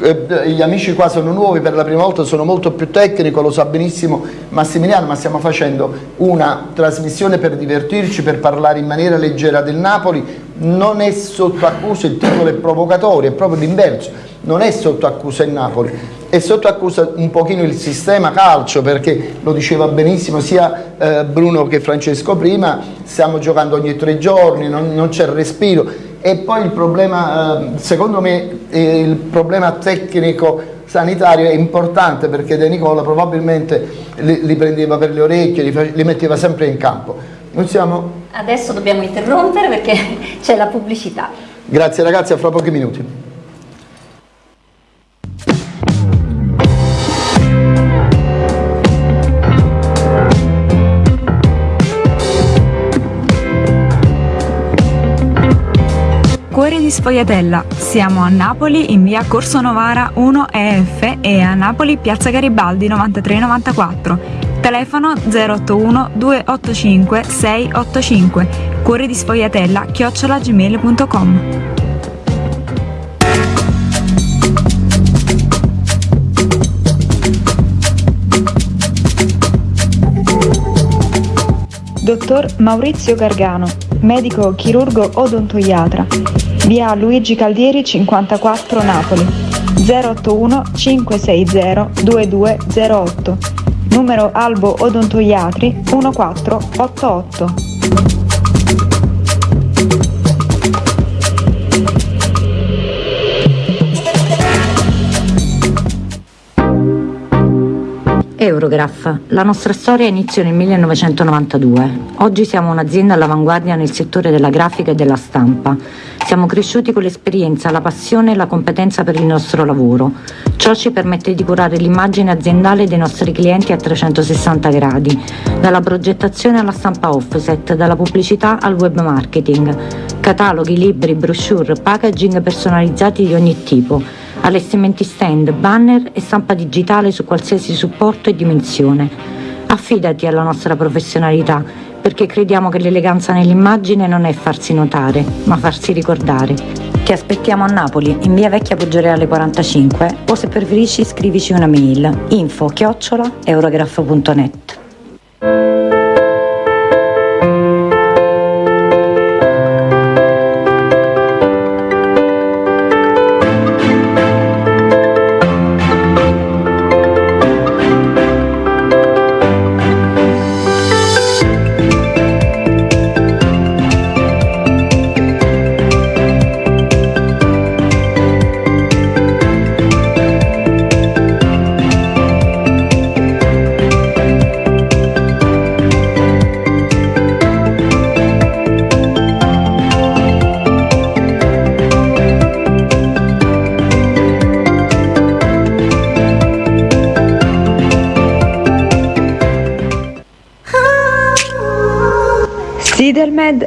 eh, gli amici qua sono nuovi per la prima volta, sono molto più tecnico, lo sa benissimo Massimiliano, ma stiamo facendo una trasmissione per divertirci, per parlare in maniera leggera del Napoli, non è sotto accusa, il titolo è provocatorio, è proprio l'inverso, non è sotto accusa il Napoli, è sotto accusa un pochino il sistema calcio perché lo diceva benissimo sia eh, Bruno che Francesco prima, stiamo giocando ogni tre giorni, non, non c'è respiro e poi il problema, eh, secondo me, eh, il problema tecnico sanitario è importante perché De Nicola probabilmente li, li prendeva per le orecchie, li, li metteva sempre in campo. Siamo... Adesso dobbiamo interrompere perché c'è la pubblicità. Grazie ragazzi, a fra pochi minuti. di Sfogliatella. Siamo a Napoli in via Corso Novara 1 EF e a Napoli piazza Garibaldi 9394. Telefono 081 285 685. Cuore di Sfogliatella chiocciolagmail.com. Dottor Maurizio Gargano, medico chirurgo odontoiatra Via Luigi Caldieri 54 Napoli. 081 560 2208. Numero Albo Odontoiatri 1488. Eurograph. La nostra storia inizia nel 1992. Oggi siamo un'azienda all'avanguardia nel settore della grafica e della stampa. Siamo cresciuti con l'esperienza, la passione e la competenza per il nostro lavoro. Ciò ci permette di curare l'immagine aziendale dei nostri clienti a 360 gradi, dalla progettazione alla stampa offset, dalla pubblicità al web marketing. Cataloghi, libri, brochure, packaging personalizzati di ogni tipo allestimenti stand, banner e stampa digitale su qualsiasi supporto e dimensione. Affidati alla nostra professionalità perché crediamo che l'eleganza nell'immagine non è farsi notare, ma farsi ricordare. Ti aspettiamo a Napoli, in via Vecchia Poggioreale 45 o se preferisci scrivici una mail info chiocciola eurograph.net.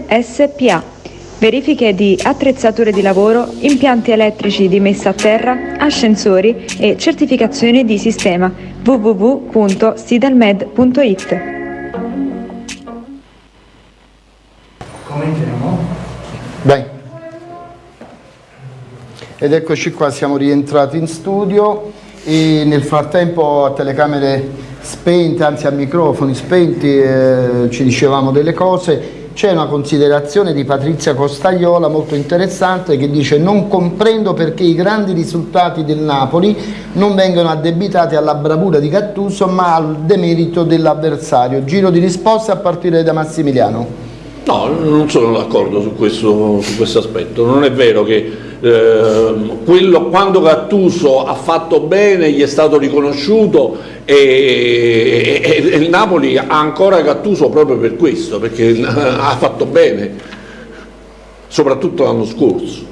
SPA. Verifiche di attrezzature di lavoro, impianti elettrici di messa a terra, ascensori e certificazioni di sistema www.sidelmed.it. Commentiamo. Dai. Ed eccoci qua, siamo rientrati in studio e nel frattempo a telecamere spente, anzi a microfoni spenti, eh, ci dicevamo delle cose c'è una considerazione di Patrizia Costagliola molto interessante che dice non comprendo perché i grandi risultati del Napoli non vengono addebitati alla bravura di Gattuso ma al demerito dell'avversario. Giro di risposta a partire da Massimiliano. No, non sono d'accordo su su questo aspetto, non è vero che eh, quello, quando Gattuso ha fatto bene gli è stato riconosciuto e, e, e, il Napoli ha ancora Gattuso proprio per questo, perché ha fatto bene, soprattutto l'anno scorso.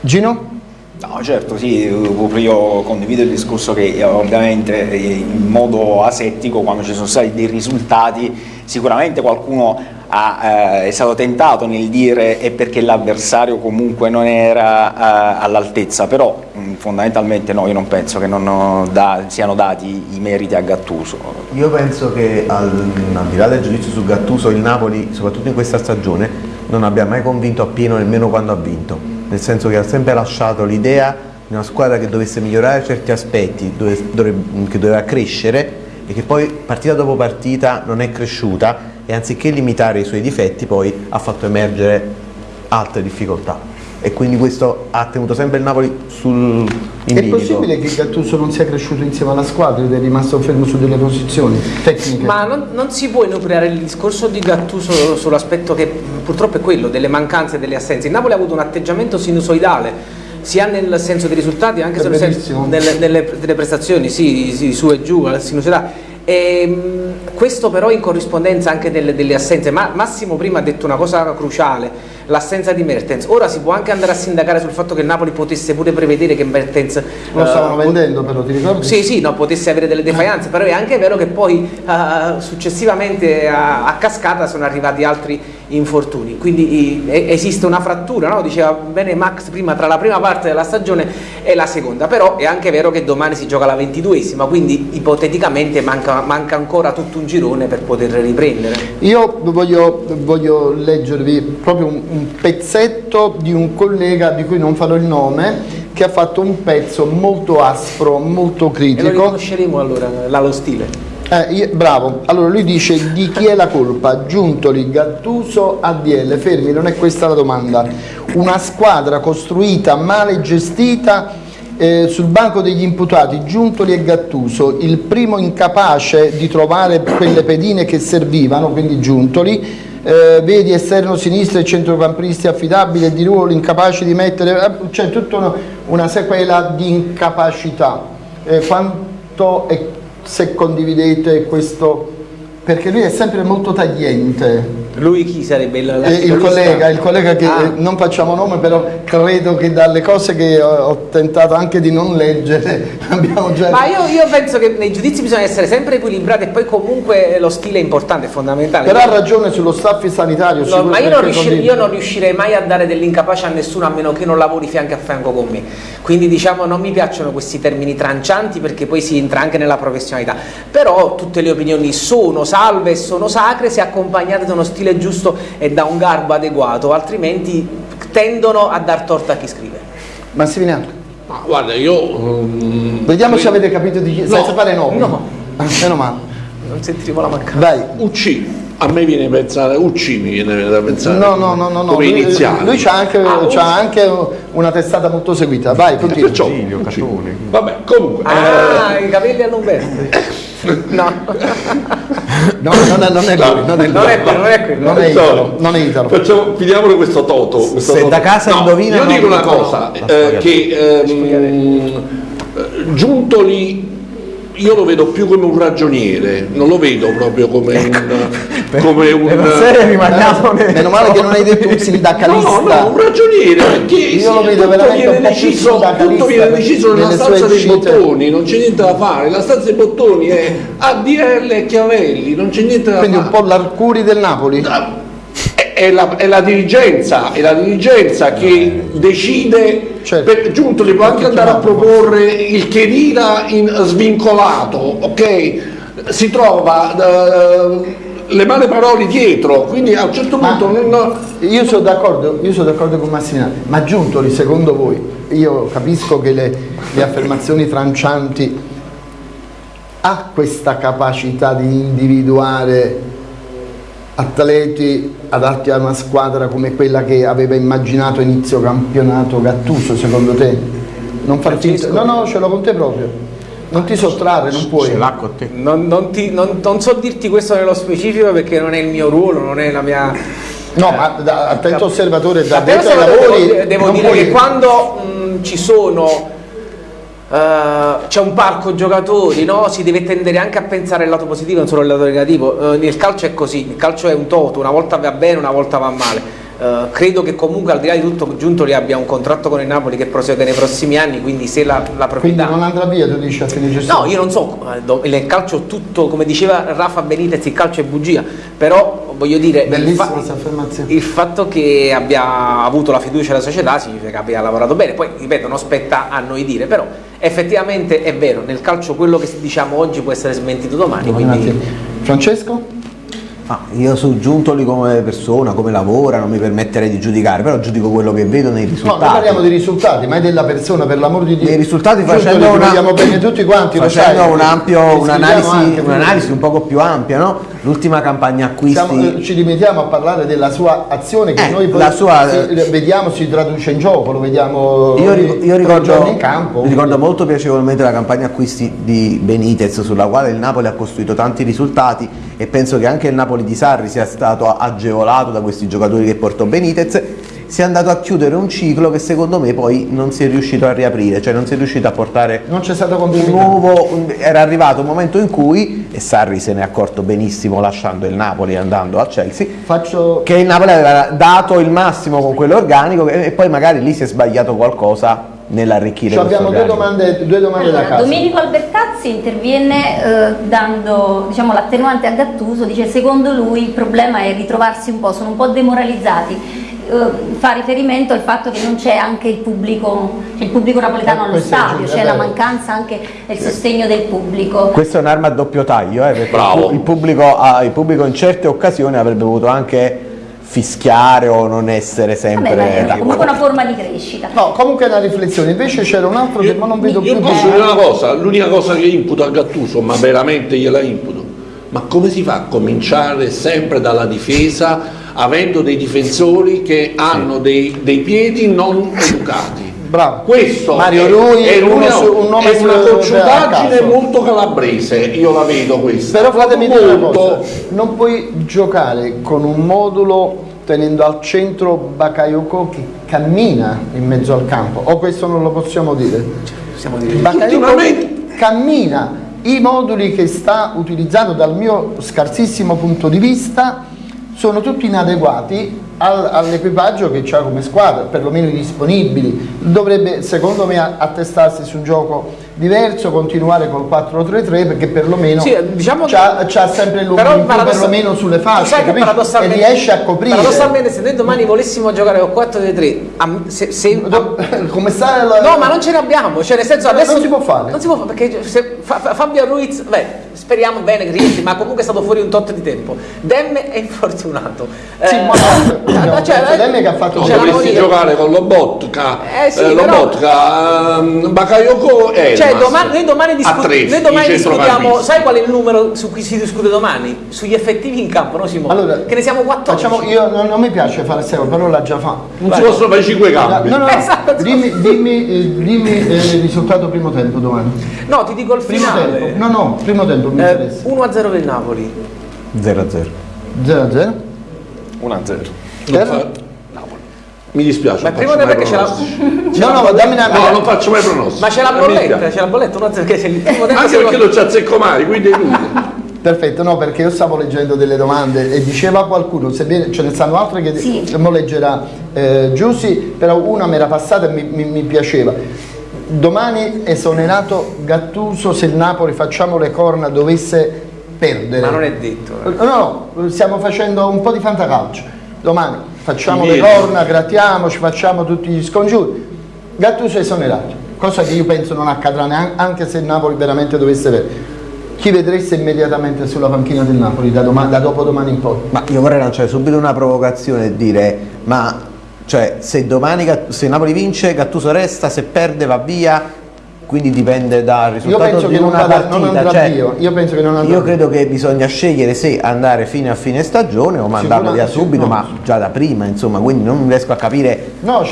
Gino? No, certo, sì, io condivido il discorso che ovviamente in modo asettico quando ci sono stati dei risultati sicuramente qualcuno ha, eh, è stato tentato nel dire è perché l'avversario comunque non era eh, all'altezza, però mh, mm, fondamentalmente no, io non penso che non da, siano dati i meriti a Gattuso. Io penso che al, al di là del giudizio su Gattuso il Napoli, soprattutto in questa stagione, non abbia mai convinto appieno nemmeno quando ha vinto, nel senso che ha sempre lasciato l'idea di una squadra che dovesse migliorare certi aspetti, dove, dove, che doveva crescere e che poi partita dopo partita non è cresciuta e anziché limitare i suoi difetti poi ha fatto emergere altre difficoltà e quindi questo ha tenuto sempre il Napoli sul in È possibile che Gattuso non sia cresciuto insieme alla squadra ed è rimasto fermo su delle posizioni tecniche? Ma non, non si può enucleare il discorso di Gattuso sull'aspetto che purtroppo è quello, delle mancanze e delle assenze. Il Napoli ha avuto un atteggiamento sinusoidale sia nel senso dei risultati anche nelle, nelle, delle prestazioni, sì, sì, su e giù, sinusoidale e, ehm, questo però in corrispondenza anche delle, delle assenze, Ma, Massimo prima ha detto una cosa cruciale, l'assenza di Mertens, ora si può anche andare a sindacare sul fatto che il Napoli potesse pure prevedere che Mertens... Lo stavano uh, vendendo però, ti ricordi? Sì, sì, no, potesse avere delle defianze, però è anche vero che poi uh, successivamente a, a, cascata sono arrivati altri infortuni, quindi esiste una frattura, no? diceva bene Max prima tra la prima parte della stagione e la seconda, però è anche vero che domani si gioca la ventiduesima, quindi ipoteticamente manca, manca ancora tutto un girone per poter riprendere. Io voglio, voglio leggervi proprio un, un pezzetto di un collega di cui non farò il nome che ha fatto un pezzo molto aspro, molto critico. E lo riconosceremo allora, là lo stile. Eh, bravo, allora lui dice di chi è la colpa? Giuntoli, Gattuso, ADL, fermi, non è questa la domanda. Una squadra costruita, male gestita eh, sul banco degli imputati, Giuntoli e Gattuso, il primo incapace di trovare quelle pedine che servivano, quindi Giuntoli, eh, vedi esterno sinistro e centrocampisti affidabili e di ruolo incapaci di mettere, eh, c'è tutta una, una sequela di incapacità. Eh, quanto e se condividete questo, perché lui è sempre molto tagliente. Lui chi sarebbe il, Eh, il collega, il collega che Ah. eh, non facciamo nome, però credo che dalle cose che ho, ho tentato anche di non leggere abbiamo già. Ma io, io penso che nei giudizi bisogna essere sempre equilibrati e poi comunque lo stile è importante, è fondamentale. Però ha ragione sullo staff sanitario. No, ma io non, riuscirei, io non riuscirei mai a dare dell'incapace a nessuno a meno che non lavori fianco a fianco con me. Quindi diciamo non mi piacciono questi termini trancianti perché poi si entra anche nella professionalità. Però tutte le opinioni sono salve e sono sacre se accompagnate da uno stile giusto e da un garbo adeguato, altrimenti tendono a dar torto a chi scrive. Massimiliano, Ma guarda, io... mm, vediamo se avete capito di chi, No, senza fare nomi. no. Meno male. Non sentiremo la mancanza. Vai. UC, a me viene pensare, UC mi viene da pensare. No, no, no, no, no. Come Lui, iniziale. lui c'ha anche, Ah, c'ha anche una testata molto seguita. Vai, continua. Perciò, Virgilio, UC. Catone. Vabbè, comunque. Ah, i capelli a Umberto. No. No, non è, non è lui, non è lui. Non è quello, non è quello. Non è Sorry. Italo, non è Italo. Facciamo, finiamolo questo toto. questo Se toto. da casa No, indovina, Io non dico una cosa, eh, che ehm, eh, Giuntoli io lo vedo più come un ragioniere, non lo vedo proprio come un... come un sere rimaniamo nel- Meno male che non hai detto un No, sindacalista. no, un ragioniere perché Io lo vedo tutto veramente viene un deciso, tutto viene deciso nella stanza dei bottoni, non c'è niente da fare, la stanza dei bottoni è ADL e Chiavelli, non c'è niente da Quindi un fare. po' l'Arcuri del Napoli. È, è la, è la dirigenza, è la dirigenza che decide, Certo. per, Giuntoli può anche andare a proporre il Chedira in svincolato, ok? Si trova eh, le male parole dietro, quindi a un certo Ma- punto non- Io sono d'accordo, io sono d'accordo con Massimiliano, ma Giuntoli secondo voi, io capisco che le, le affermazioni trancianti ha questa capacità di individuare atleti adatti a una squadra come quella che aveva immaginato inizio campionato Gattuso secondo te? Non far finta, no no ce l'ho con te proprio, non ti sottrarre, non puoi. Ce l'ha con te. Non, non ti- non- non so dirti questo nello specifico perché non è il mio ruolo, non è la mia... No, ma da attento osservatore, da A te dentro ai lavori devo, devo dire puoi- che quando mh, ci sono eh, c'è un parco giocatori, no? si deve tendere anche a pensare al lato positivo, non solo al lato negativo. Eh, nel calcio è così, il calcio è un toto, una volta va bene, una volta va male. Eh, credo che comunque al di là di tutto Giuntoli abbia un contratto con il Napoli che prosegue nei prossimi anni, quindi se la, la Quindi proprietà... non andrà via, tu dici a fine gestione? No, io non so, nel calcio tutto, come diceva Rafa Benitez, il calcio è bugia, però voglio dire, il, fa- il fatto che abbia avuto la fiducia della società significa che abbia lavorato bene, poi ripeto, non spetta a noi dire, però effettivamente è vero, nel calcio quello che diciamo oggi può essere smentito domani, Un quindi... Francesco? Ah, io su Giuntoli come persona, come lavora, non mi permetterei di giudicare, però giudico quello che vedo nei No, risultati. noi parliamo di risultati, mai della persona, per l'amor di Dio. Nei risultati facendo una, vogliamo bene tutti quanti, lo facendo sai. un ampio- un'analisi, un'analisi un poco più ampia, no? L'ultima campagna acquisti. Siamo- eh, ci limitiamo a parlare della sua azione che Eh, noi poi sua- si- vediamo si traduce in gioco, lo vediamo Io, io ricordo, in campo. ricordo molto piacevolmente la campagna acquisti di Benitez sulla quale il Napoli ha costruito tanti risultati e penso che anche il Napoli di Sarri sia stato agevolato da questi giocatori che portò Benitez si è andato a chiudere un ciclo che secondo me poi non si è riuscito a riaprire, cioè non si è riuscito a portare Non c'è stato un nuovo, un- era arrivato un momento in cui, e Sarri se ne è accorto benissimo lasciando il Napoli e andando a Chelsea, Faccio che il Napoli aveva dato il massimo con quell'organico e e poi magari lì si è sbagliato qualcosa nell'arricchire Ci questo abbiamo due domande, due domande da Allora, casa. Domenico Albertazzi interviene eh, dando diciamo, l'attenuante a Gattuso, dice secondo lui il problema è ritrovarsi un po', sono un po' demoralizzati. Eh, fa riferimento al fatto che non c'è anche il pubblico, il pubblico napoletano Eh, allo stadio, c'è la vero. mancanza anche del sostegno del pubblico. Questa è un'arma a doppio taglio, eh, perché Bravo. il pubblico, il pubblico in certe occasioni avrebbe voluto anche fischiare o non essere sempre... Vabbè, è comunque una forma di crescita. No, comunque è una riflessione, invece c'era un altro che ma non vedo Io più posso di- dire una cosa, l'unica cosa che imputo a Gattuso, ma veramente gliela imputo, ma come si fa a cominciare sempre dalla difesa avendo dei difensori che hanno dei, dei piedi non educati? Bravo. Questo Mario è, Rui è, una, su- un nome è una cocciutaggine molto calabrese, io la vedo questa. Però fatemi dire una molto, cosa, non puoi giocare con un modulo tenendo al centro Bakayoko che cammina in mezzo al campo, o questo non lo possiamo dire? Possiamo dire. Bakayoko cammina, i moduli che sta utilizzando dal mio scarsissimo punto di vista sono tutti inadeguati al- all'equipaggio che c'ha come squadra, perlomeno i disponibili. Dovrebbe secondo me attestarsi su un gioco diverso, continuare col 4-3-3 perché perlomeno Sì, diciamo c'ha, c'ha sempre l'uomo perlomeno sulle fasce che e riesce a coprire. Paradossalmente se noi domani volessimo giocare con 4-3, am- se, se- Do- Come sta la- No, ma non ce ne abbiamo, cioè nel senso Non adesso si può fare. Non si può fare perché se Fa- Fa- Fabio Ruiz, beh, speriamo bene che rientri, ma comunque è stato fuori un tot di tempo. Dem è infortunato. Sì, Eh, ma no, eh, cioè, penso Dem che ha fatto No, dovresti giocare con Lobotka, Eh sì, eh, però- Lobotka, ehm, Bakayoko e Cioè, domani, noi domani, discu- tre, noi domani discutiamo, sai qual è il numero su cui si discute domani? Sugli effettivi in campo, no Simone? Allora, che ne siamo 14. Facciamo, io non, non mi piace fare seco, però l'ha già fatto. Non si possono fare cinque No, cambi. no, no, Esatto. dimmi, dimmi, eh, dimmi, eh, il risultato primo tempo domani. No, ti dico il Primo finale. tempo. No, no, primo tempo Eh, interessa. 1-0 per il Napoli. 0-0. 0-0. 1-0. Non fa- Mi dispiace. Ma mai che ce l'ha. pronostici. No, no, dammi una No, non faccio mai pronostici. Ma c'è la bolletta, c'è la bolletta, 1-0 che se il primo tempo Anche perché non c'è Zeccomari, quindi è inutile. Perfetto, no, perché io stavo leggendo delle domande e diceva qualcuno, sebbene ce ne stanno altre che Sì. mo leggerà eh, Giussi, però una mi era passata e mi, mi- mi piaceva. Domani esonerato Gattuso se il Napoli facciamo le corna dovesse perdere. Ma non è detto. eh. No, no, stiamo facendo un po' di fantacalcio. Domani facciamo Ti le viene. corna, grattiamoci, facciamo tutti gli scongiuri. Gattuso è esonerato, cosa che io penso non accadrà neanche anche se il Napoli veramente dovesse perdere. Chi vedreste immediatamente sulla panchina del Napoli da, doma- da dopo domani in poi? Ma io vorrei lanciare subito una provocazione e dire, ma cioè, se domani se Napoli vince, Gattuso resta, se perde va via, quindi dipende dal risultato di una vada- partita. cioè. Io penso che non andrà io credo che bisogna scegliere se andare fino a fine stagione o mandarlo via subito, no. ma già da prima, insomma, quindi non riesco a capire No,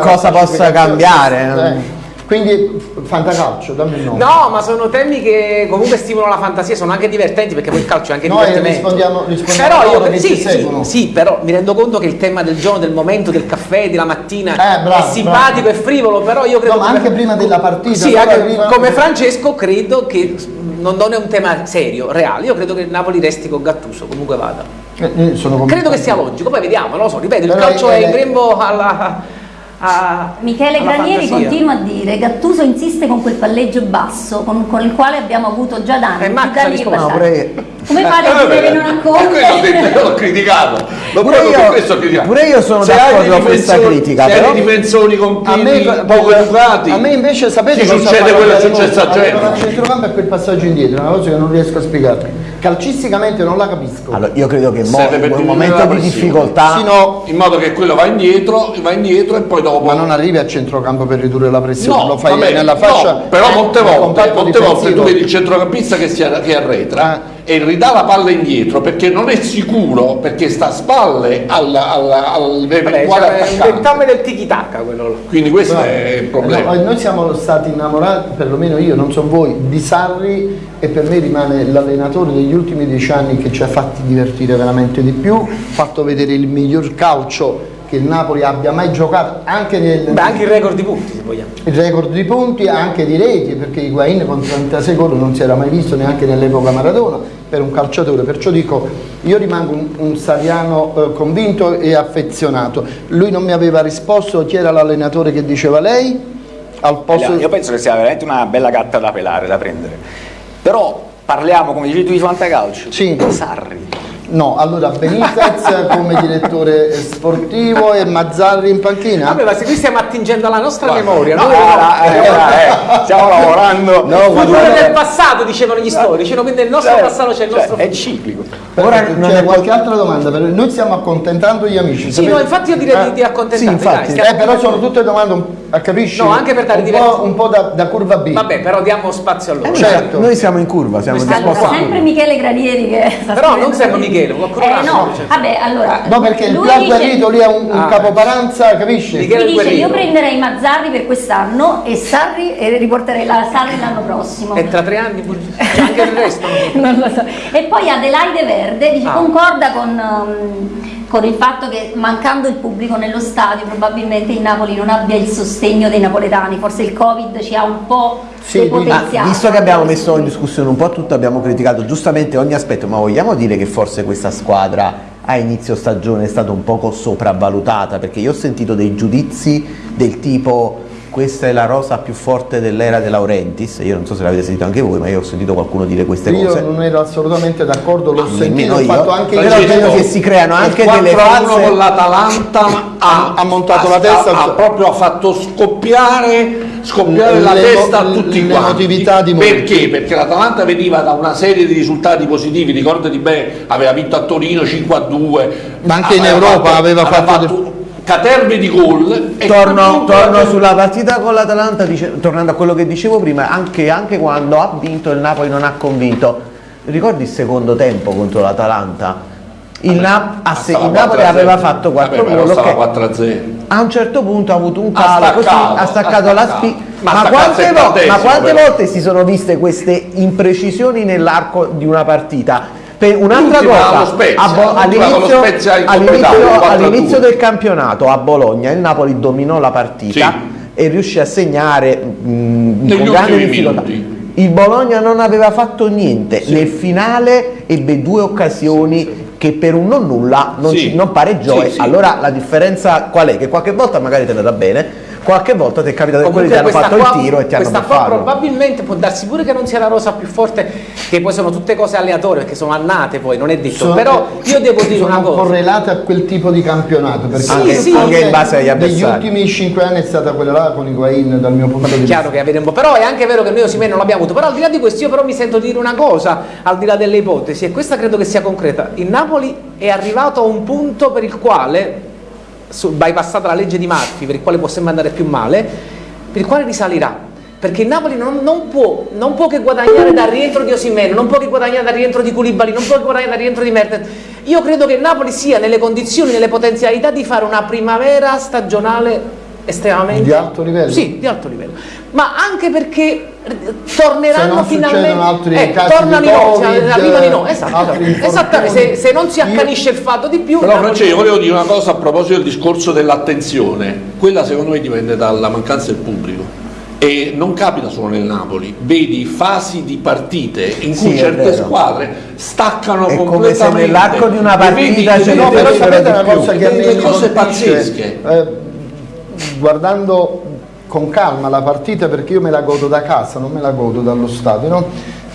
Cosa possa cambiare? Eh, Quindi fantacalcio, dammi il nome. No, ma sono temi che comunque stimolano la fantasia, sono anche divertenti perché poi il calcio è anche Noi divertimento. rispondiamo- rispondiamo però io che sì, sì, sì, però mi rendo conto che il tema del giorno, del momento, del caffè, della mattina Eh, bravo, è simpatico bravo. e frivolo, però io credo No, ma anche prima della partita, Sì, anche arriva- come Francesco credo che non, non è un tema serio, reale. Io credo che il Napoli resti con Gattuso, comunque vada. Eh, eh, Credo che sia logico, poi vediamo, non lo so, ripeto, il Però calcio è- è in grembo alla a- Michele alla Granieri fantasia. continua a dire Gattuso insiste con quel palleggio basso con, con il quale abbiamo avuto già danni. Eh, Max ha risposto. Pure, Come fate a Eh, dire che non eh, io l'ho criticato. Lo Pure io- pure io sono d'accordo con questa critica, Se però- hai difensori con A me, piedi poco educati. a me invece sapete ti cosa succede fa quello che è successo a Genova. Il centrocampo è quel passaggio indietro, una cosa che non riesco a spiegarmi. Calcisticamente non la capisco. allora, io credo che mo, in un momento di difficoltà Sì, no, In modo che quello va indietro, va indietro e poi dopo. ma non arrivi a centrocampo per ridurre la pressione, No, lo fai vabbè, nella fascia. no, però eh, molte volte, molte volte tu vedi il centrocampista che, si che arretra e ridà la palla indietro perché non è sicuro, perché sta a spalle al, al, al Vabbè, eventuale cioè, è attaccante. dettame del tiki-taka quello là. Quindi questo Bravo. è il problema. No, noi siamo stati innamorati, perlomeno io, non so voi, di Sarri e per me rimane l'allenatore degli ultimi dieci anni che ci ha fatti divertire veramente di più, ha fatto vedere il miglior calcio che il Napoli abbia mai giocato, anche nel Beh, anche il record di punti, se vogliamo. il record di punti, anche di reti, perché Higuain con 36 gol non si era mai visto neanche nell'epoca Maradona per un calciatore, perciò dico io rimango un, un Sariano eh, convinto e affezionato. Lui non mi aveva risposto chi era l'allenatore che diceva lei? Al posto Io penso che sia veramente una bella gatta da pelare, da prendere. Però parliamo, come dicevi tu, di fantacalcio. Sì. Sarri. No, allora Benitez come direttore sportivo e Mazzarri in panchina? Vabbè, ma se qui stiamo attingendo alla nostra Guarda, memoria, no, noi- era- era- eh, stiamo lavorando. No, futuro del passato, dicevano gli storici, no? quindi nel nostro Cioè, passato c'è il cioè, nostro è ciclico. Ora c'è è- qualche altra domanda, per- noi stiamo accontentando gli amici. Sì, no, infatti io direi di, di Sì, accontentarvi, infatti. dai, Eh, però sono tutte domande, ah, capisci? No, anche per dare un diversi- po', un po' da, da curva B. Vabbè, però diamo spazio a loro. Noi Certo. siamo- Noi siamo in curva, siamo Allora, disposti Allora, sempre Michele Granieri che sta Però non sempre qui. Michele, qualcuno Eh no, cioè. vabbè, allora No, perché il lui più agguerrito lì è un, un Ah. capoparanza, capisci? Michele- lui dice io prenderei Mazzarri per quest'anno e Sarri e riporterei la Sarri l'anno prossimo. E tra tre anni anche il resto. non lo so. E poi Adelaide Verde dice, Ah. concorda con, um, con il fatto che mancando il pubblico nello stadio probabilmente il Napoli non abbia il sostegno dei napoletani, forse il Covid ci ha un po' Sì. Ma visto che abbiamo messo in discussione un po' tutto, abbiamo criticato giustamente ogni aspetto, ma vogliamo dire che forse questa squadra a inizio stagione è stata un poco sopravvalutata? Perché io ho sentito dei giudizi del tipo questa è la rosa più forte dell'era De Laurentiis, io non so se l'avete sentito anche voi, ma io ho sentito qualcuno dire queste Io cose. non ero assolutamente d'accordo, l'ho Ah, sentito, ho io. fatto anche Però io. credo che si creano anche delle 4-1 false... con l'Atalanta ha, Ha montato la testa. ha, ha proprio fatto scoppiare, scoppiare la testa a tutti quanti di perché? perché l'Atalanta veniva da una serie di risultati positivi ricordati bene aveva vinto a Torino 5-2 Ma anche in Europa aveva fatto- caterve di gol e Torno, torno sulla partita con l'Atalanta, dice- tornando a quello che dicevo prima, anche, anche quando ha vinto il Napoli non ha convinto. Ricordi il secondo tempo contro l'Atalanta? Il, Na- a se- Stava il Napoli 4-0. aveva fatto 4 Vabbè, però gol, stava ok. 4-0 a un certo punto ha avuto un Ha calo, così staccato, ha staccato ha la staccato. spina. Ma Ma, ha quante, al vo- ma quante volte si sono viste queste imprecisioni nell'arco di una partita? Per un'altra cosa, all'inizio, 4-2. all'inizio del campionato a Bologna il Napoli dominò la partita Sì. e riuscì a segnare mh, Negli con grande difficoltà. minuti. Il Bologna non aveva fatto niente, nel finale ebbe due occasioni che per un non nulla non, Sì. non pareggiò. Sì, sì. Allora la differenza qual è? Che qualche volta magari te ne da bene, qualche volta ti è capitato che quelli ti hanno fatto qua- il tiro e ti hanno questa qua probabilmente può darsi pure che non sia la rosa più forte, che poi sono tutte cose aleatorie, perché sono annate poi, non è detto. Sono- Però io devo dire una cosa. correlate a quel tipo di campionato perché Anche- il sì, anche in base agli avversari. ultimi 5 anni è stata quella là con Higuain dal mio punto di È vista chiaro che avete un po', però è anche vero che noi Osimhen non l'abbiamo avuto, però al di là di questo io però mi sento di dire una cosa, al di là delle ipotesi, e questa credo che sia concreta, il Napoli è arrivato a un punto per il quale, bypassata la legge di Murphy, per il quale può sempre andare più male, per il quale risalirà. Perché il Napoli non, non può, non può che guadagnare dal rientro di Osimhen, non può che guadagnare dal rientro di Koulibaly, non può che guadagnare dal rientro di Mertens. Io credo che il Napoli sia nelle condizioni, nelle potenzialità di fare una primavera stagionale estremamente Di alto livello? Sì, di alto livello. Ma anche perché Se torneranno non finalmente altri eh, casi tornano Covid, arrivano no, esatto, esatto. Esattamente, se, se non si accanisce il fatto di più Però Francesco, volevo dire una cosa a proposito del discorso dell'attenzione, quella secondo me dipende dalla mancanza del pubblico e non capita solo nel Napoli, vedi fasi di partite in cui Sì, certe squadre staccano È come completamente se nell'arco di una partita vedi- vedi No, però sapete una più. cosa che a me cose pazzesche. Eh, guardando con calma la partita perché io me la godo da casa, non me la godo dallo stadio, no?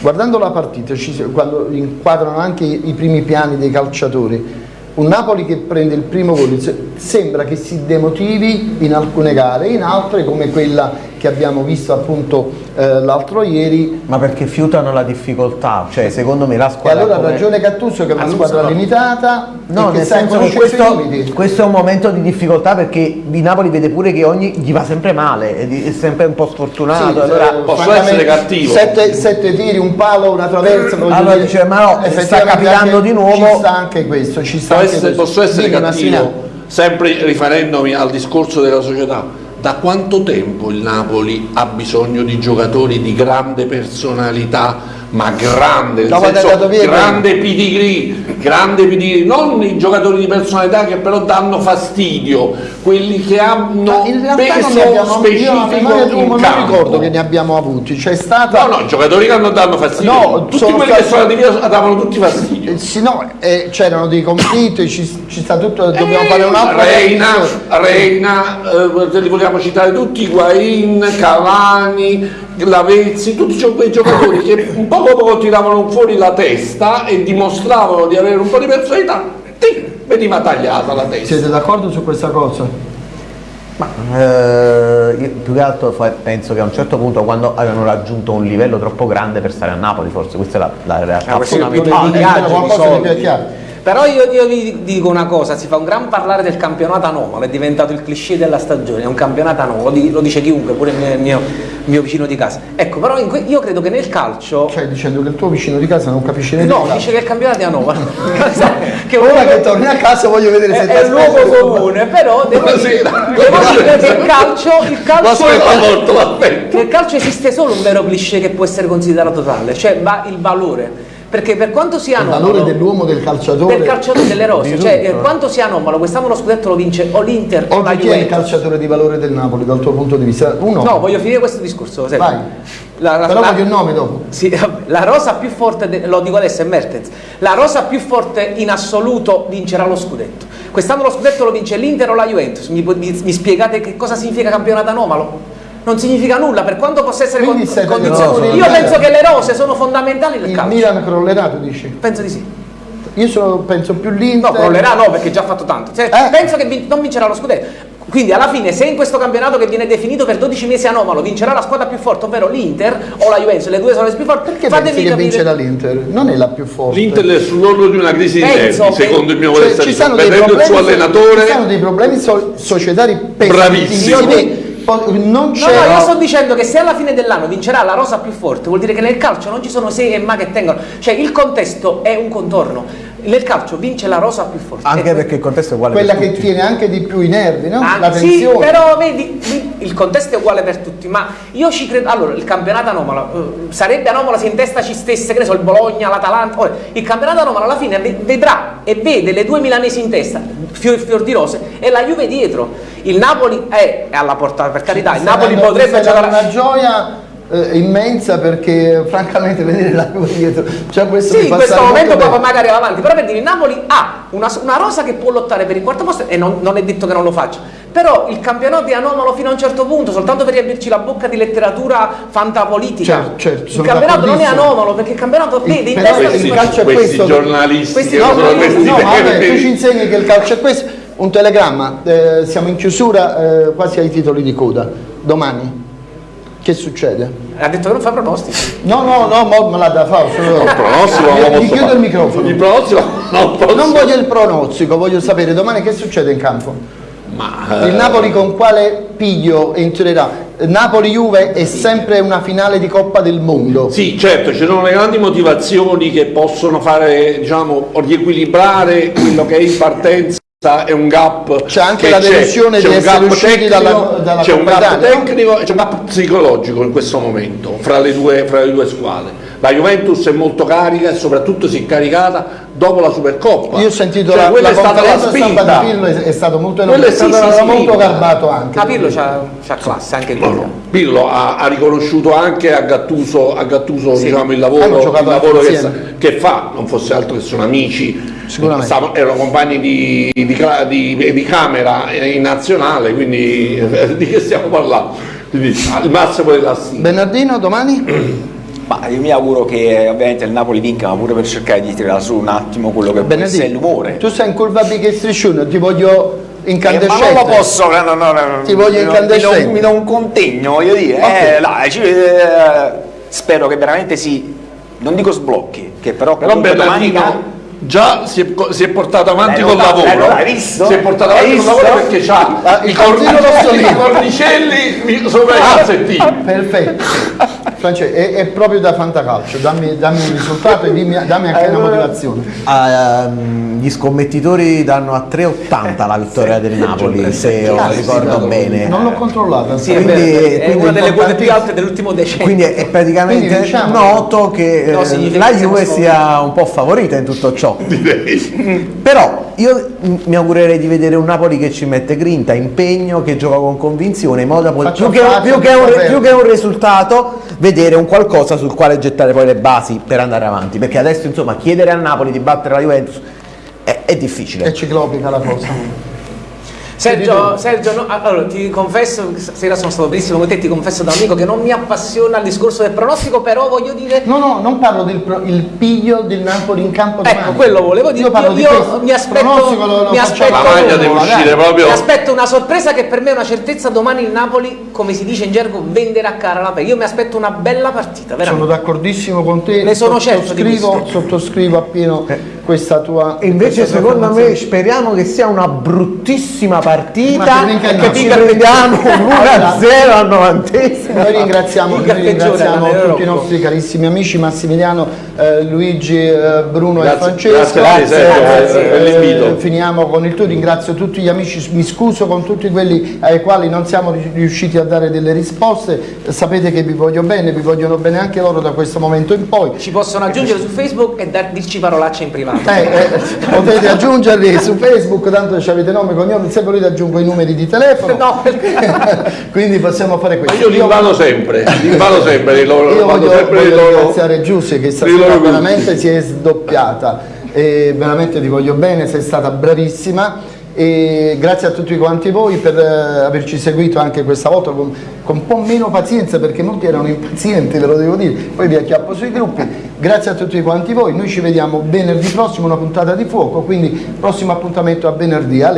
guardando la partita, quando inquadrano anche i, primi piani dei calciatori, un Napoli che prende il primo gol se- sembra che si demotivi in alcune gare, in altre come quella che abbiamo visto appunto eh, l'altro ieri Ma perché fiutano la difficoltà, cioè secondo me la e squadra... allora ha come- ragione Cattuso che è una Ah, squadra no. limitata No, e nel senso che questo, questo è un momento di difficoltà perché di Napoli vede pure che ogni gli va sempre male, è, di- è sempre un po' sfortunato. Sì, allora, eh, posso essere cattivo. Sette, sette tiri, un palo, una traversa. Allora dire, dice, ma no, sta capitando di nuovo. Ci sta anche questo, ci sta Posso anche essere, questo. posso essere Dimmi, cattivo, sempre riferendomi al discorso della società. Da quanto tempo il Napoli ha bisogno di giocatori di grande personalità, ma grande, nel senso, via, grande pedigree, grande pedigree, non i giocatori di personalità che però danno fastidio, quelli che hanno peso abbiamo io specifico d'uomo in non ricordo che ne abbiamo avuti, c'è stata No, no, i giocatori che hanno danno fastidio, No, tutti sono quelli che stati- sono andati via davano tutti fastidio. Eh, sì, no, eh, c'erano dei conflitti, ci, ci sta tutto, dobbiamo Eh, fare un'altra Reina. Reina, eh, li vogliamo citare tutti, Guain, Cavani, Lavezzi, tutti quei giocatori che un poco poco tiravano fuori la testa e dimostravano di avere un po' di personalità, ti veniva tagliata la testa. Siete d'accordo su questa cosa? Ma eh, io più che altro penso che a un certo punto quando avevano raggiunto un livello troppo grande per stare a Napoli, forse questa è la, la realtà. Ah, fondamentale. qualcosa di più chiaro. Però io, io, vi dico una cosa, si fa un gran parlare del campionato anomalo, è diventato il cliché della stagione, è un campionato anomalo, lo dice chiunque, pure il mio, mio, mio vicino di casa. Ecco, però io credo che nel calcio... Cioè dicendo che il tuo vicino di casa non capisce niente No, dice che il campionato è anomalo. che ora che torni a casa voglio vedere se è, è un luogo comune, però devo dire, devo dire che il calcio, il calcio, nel calcio esiste solo un vero cliché che può essere considerato tale, cioè il valore perché per quanto sia anomalo il valore dell'uomo del calciatore del calciatore delle rose cioè eh, quanto sia anomalo quest'anno lo scudetto lo vince o l'Inter o la chi Juventus è il calciatore di valore del Napoli dal tuo punto di vista? uno no voglio finire questo discorso Vai. La, la, però la, voglio il nome dopo. Sì, la rosa più forte de, lo dico adesso è Mertens. La rosa più forte in assoluto vincerà lo scudetto. Quest'anno lo scudetto lo vince l'Inter o la Juventus. Mi, mi, mi spiegate che cosa significa campionato anomalo? Non significa nulla per quanto possa essere con, condizioni. Io penso che le rose sono fondamentali nel il calcio. Il Milan crollerà, tu dici? Penso di sì. Io sono, penso più l'Inter. No, crollerà no, perché già ha fatto tanto. Cioè, eh? Penso che vin non vincerà lo scudetto. Quindi alla fine se in questo campionato che viene definito per 12 mesi anomalo vincerà la squadra più forte, ovvero l'Inter o la Juventus, le due sono le più forti, perché pensi che capire... vincerà l'Inter? Non è la più forte. L'Inter è sull'orlo di una crisi di Penso nervi, secondo il mio cioè, ci sono dei il suo allenatore. Ci sono dei problemi so societari Bravissimi non c'è. No, no, io sto dicendo che se alla fine dell'anno vincerà la rosa più forte, vuol dire che nel calcio non ci sono sei e ma che tengono. Cioè il contesto è un contorno. Nel calcio vince la rosa più forte. Anche perché il contesto è uguale Quella per che tutti. tiene anche di più i nervi, no? Ah, la tensione. Sì, però vedi, il contesto è uguale per tutti, ma io ci credo. Allora, il campionato anomalo uh, sarebbe anomalo se in testa ci stesse, che ne so, il Bologna, l'Atalanta. Il campionato anomalo alla fine vedrà e vede le due milanesi in testa, fior, fior di rose, e la Juve dietro. Il Napoli è alla portata, per carità, il Napoli potrebbe giocare una gioia eh, immensa perché francamente vedere la Juve dietro cioè questo sì in questo momento poi magari va avanti però per dire il Napoli ha una, una, rosa che può lottare per il quarto posto e non, non, è detto che non lo faccia. Però il campionato è anomalo fino a un certo punto soltanto per riempirci la bocca di letteratura fantapolitica. Certo, certo, il campionato non è anomalo perché il campionato vede in testa questi, il calcio è questi questo. giornalisti questi, no, no, questi no, vabbè, tu ci insegni che il calcio è questo. Un telegramma eh, siamo in chiusura eh, quasi ai titoli di coda. Domani che succede? Ha detto che non fa pronostici. No, no, no, mo me l'ha da fare. Solo... Il pronostico mi, mi chiudo il microfono. Il pronostico non posso. Non voglio il pronostico, voglio sapere domani che succede in campo. Ma, il Napoli con quale piglio entrerà? Napoli-Juve è sempre una finale di Coppa del Mondo. Sì, certo, ci sono le grandi motivazioni che possono fare, diciamo, riequilibrare quello che è in partenza è un gap c'è anche la delusione di essere usciti dalla, dalla c'è un gap tecnico e c'è un gap psicologico in questo momento fra le, due, fra le due squadre. La Juventus è molto carica e soprattutto si è caricata dopo la Supercoppa. Io ho sentito cioè, la, quella la è stata la spinta di Pirlo è, è stato molto elogiato è stato sì, sì, molto sì, garbato anche a Pirlo c'ha, c'ha classe anche no, no. Pirlo ha, ha, riconosciuto anche a Gattuso, a Gattuso sì. diciamo, il lavoro, il lavoro che, che, fa. Non fosse altro che sono amici. Stavano, erano compagni di, di, di, di, camera in nazionale quindi di che stiamo parlando? Quindi, il massimo della stima. Bernardino domani? Ma io mi auguro che ovviamente il Napoli vinca, ma pure per cercare di tirare su un attimo quello che può essere l'umore. Tu sei in curva big striscione, ti voglio incandescente. Eh, ma non lo posso, no, no, no, ti voglio incandescente. Mi do un contegno, voglio dire. Okay. Eh, dai, ci, eh, spero che veramente si, non dico sblocchi, che però, però domani già si è, si è, portato avanti col lavoro. visto? si è portato avanti col lavoro perché c'ha ah, i, cornicelli, i cornicelli sopra i calzettini. Perfetto. Francesco è, è, proprio da fantacalcio. Dammi, dammi un risultato e dimmi, dammi anche una motivazione. uh, gli scommettitori danno a 3,80 la vittoria del Napoli se io ricordo bene. Non l'ho controllata sì, quindi, è, è quindi una delle quote più alte dell'ultimo decennio. quindi è, praticamente quindi, diciamo, noto che no, eh, la Juve sia un po' favorita in tutto ciò direi. però io mi augurerei di vedere un Napoli che ci mette grinta, impegno, che gioca con convinzione in modo da poter, più, che, più, che un, più che un risultato vedere un qualcosa sul quale gettare poi le basi per andare avanti. Perché adesso insomma chiedere a Napoli di battere la Juventus è, è difficile. È ciclopica la cosa Sergio, Sergio no, allora, ti confesso, stasera sono stato benissimo con te, ti confesso da amico che non mi appassiona il discorso del pronostico, però voglio dire... No, no, non parlo del pro, il piglio del Napoli in campo Ecco, domani. quello volevo dire. Io parlo di io mi aspetto, Pronostico lo- lo mi aspetto, La maglia deve uscire proprio. mi aspetto una sorpresa che per me è una certezza, domani il Napoli, come si dice in gergo, venderà cara la pelle. Io mi aspetto una bella partita, Sono veramente. d'accordissimo con te, Ne sono certo sottoscrivo, sottoscrivo appieno questa tua E invece questa tua secondo me speriamo che sia una bruttissima Ma partita e che ci prendiamo Allora, 1-0 al novantesimo. Noi ringraziamo, noi ringraziamo tutti i nostri carissimi amici Massimiliano, eh, Luigi, eh, Bruno Grazie- e Francesco. grazie Grazie. per l'invito. Eh, finiamo con il tuo, ringrazio tutti gli amici, mi scuso con tutti quelli ai quali non siamo ri- riusciti a dare delle risposte, sapete che vi voglio bene, vi vogliono bene anche loro da questo momento in poi. Ci possono aggiungere su Facebook e dar- dirci parolacce in privato. Eh, eh, potete aggiungerli su Facebook, tanto ci avete nome e cognome, se volete aggiungo i numeri di telefono. No, Quindi possiamo fare Ma questo. io li invado sempre, li invado sempre, li loro, Io vado voglio, sempre voglio li loro- ringraziare Giussi che stasera veramente si è sdoppiata e veramente ti voglio bene, sei stata bravissima e grazie a tutti quanti voi per eh, averci seguito anche questa volta con, con un po' meno pazienza perché molti erano impazienti, ve lo devo dire, poi vi acchiappo sui gruppi. Grazie a tutti quanti voi, noi ci vediamo venerdì prossimo, una puntata di fuoco, quindi prossimo appuntamento a venerdì, a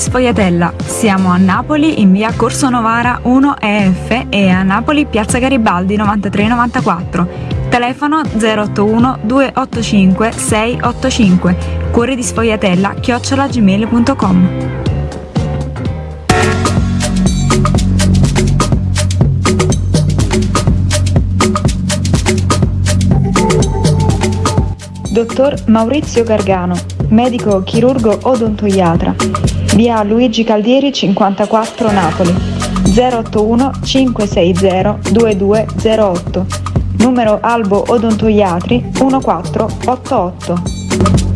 Sfogliatella. Siamo a Napoli in via Corso Novara 1 EF e a Napoli piazza Garibaldi 9394. Telefono 081 285 685. Cuori di Sfogliatella chiocciolagmail.com. Dottor Maurizio Gargano, medico chirurgo odontoiatra. Via Luigi Caldieri 54 Napoli. 081 560 2208. Numero Albo Odontoiatri 1488.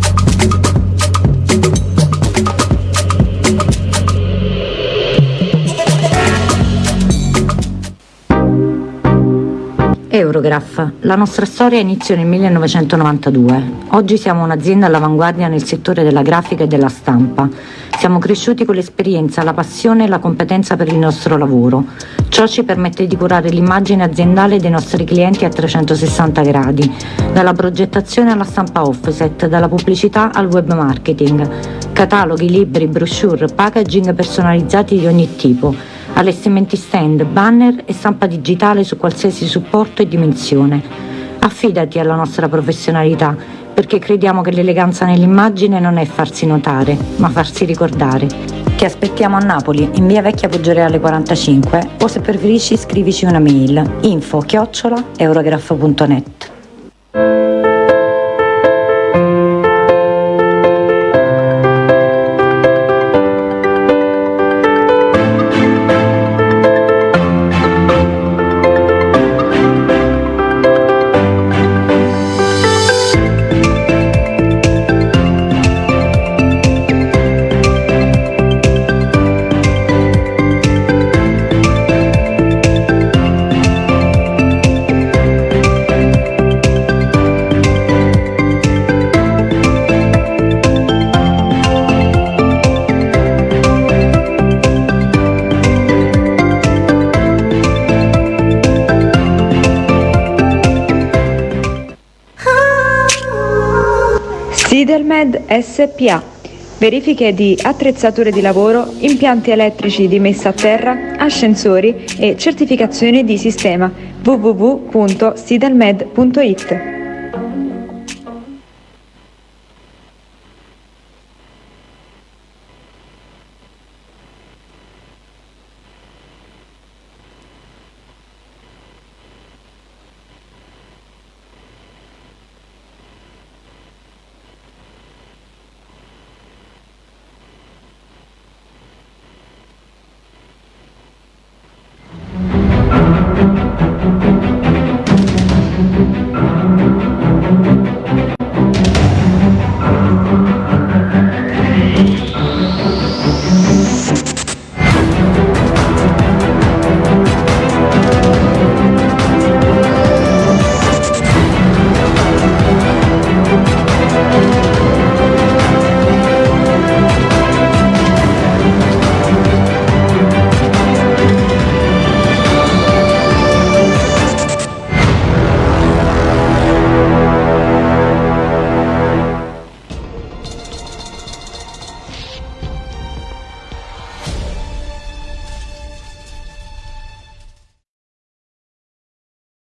Eurograph. La nostra storia iniziò nel 1992. Oggi siamo un'azienda all'avanguardia nel settore della grafica e della stampa. Siamo cresciuti con l'esperienza, la passione e la competenza per il nostro lavoro. Ciò ci permette di curare l'immagine aziendale dei nostri clienti a 360 gradi, dalla progettazione alla stampa offset, dalla pubblicità al web marketing, cataloghi, libri, brochure, packaging personalizzati di ogni tipo allestimenti stand, banner e stampa digitale su qualsiasi supporto e dimensione. Affidati alla nostra professionalità perché crediamo che l'eleganza nell'immagine non è farsi notare, ma farsi ricordare. Ti aspettiamo a Napoli, in via Vecchia Poggioreale 45 o se preferisci scrivici una mail info chiocciola eurograph.net. Sidelmed SPA. Verifiche di attrezzature di lavoro, impianti elettrici di messa a terra, ascensori e certificazioni di sistema www.sidelmed.it.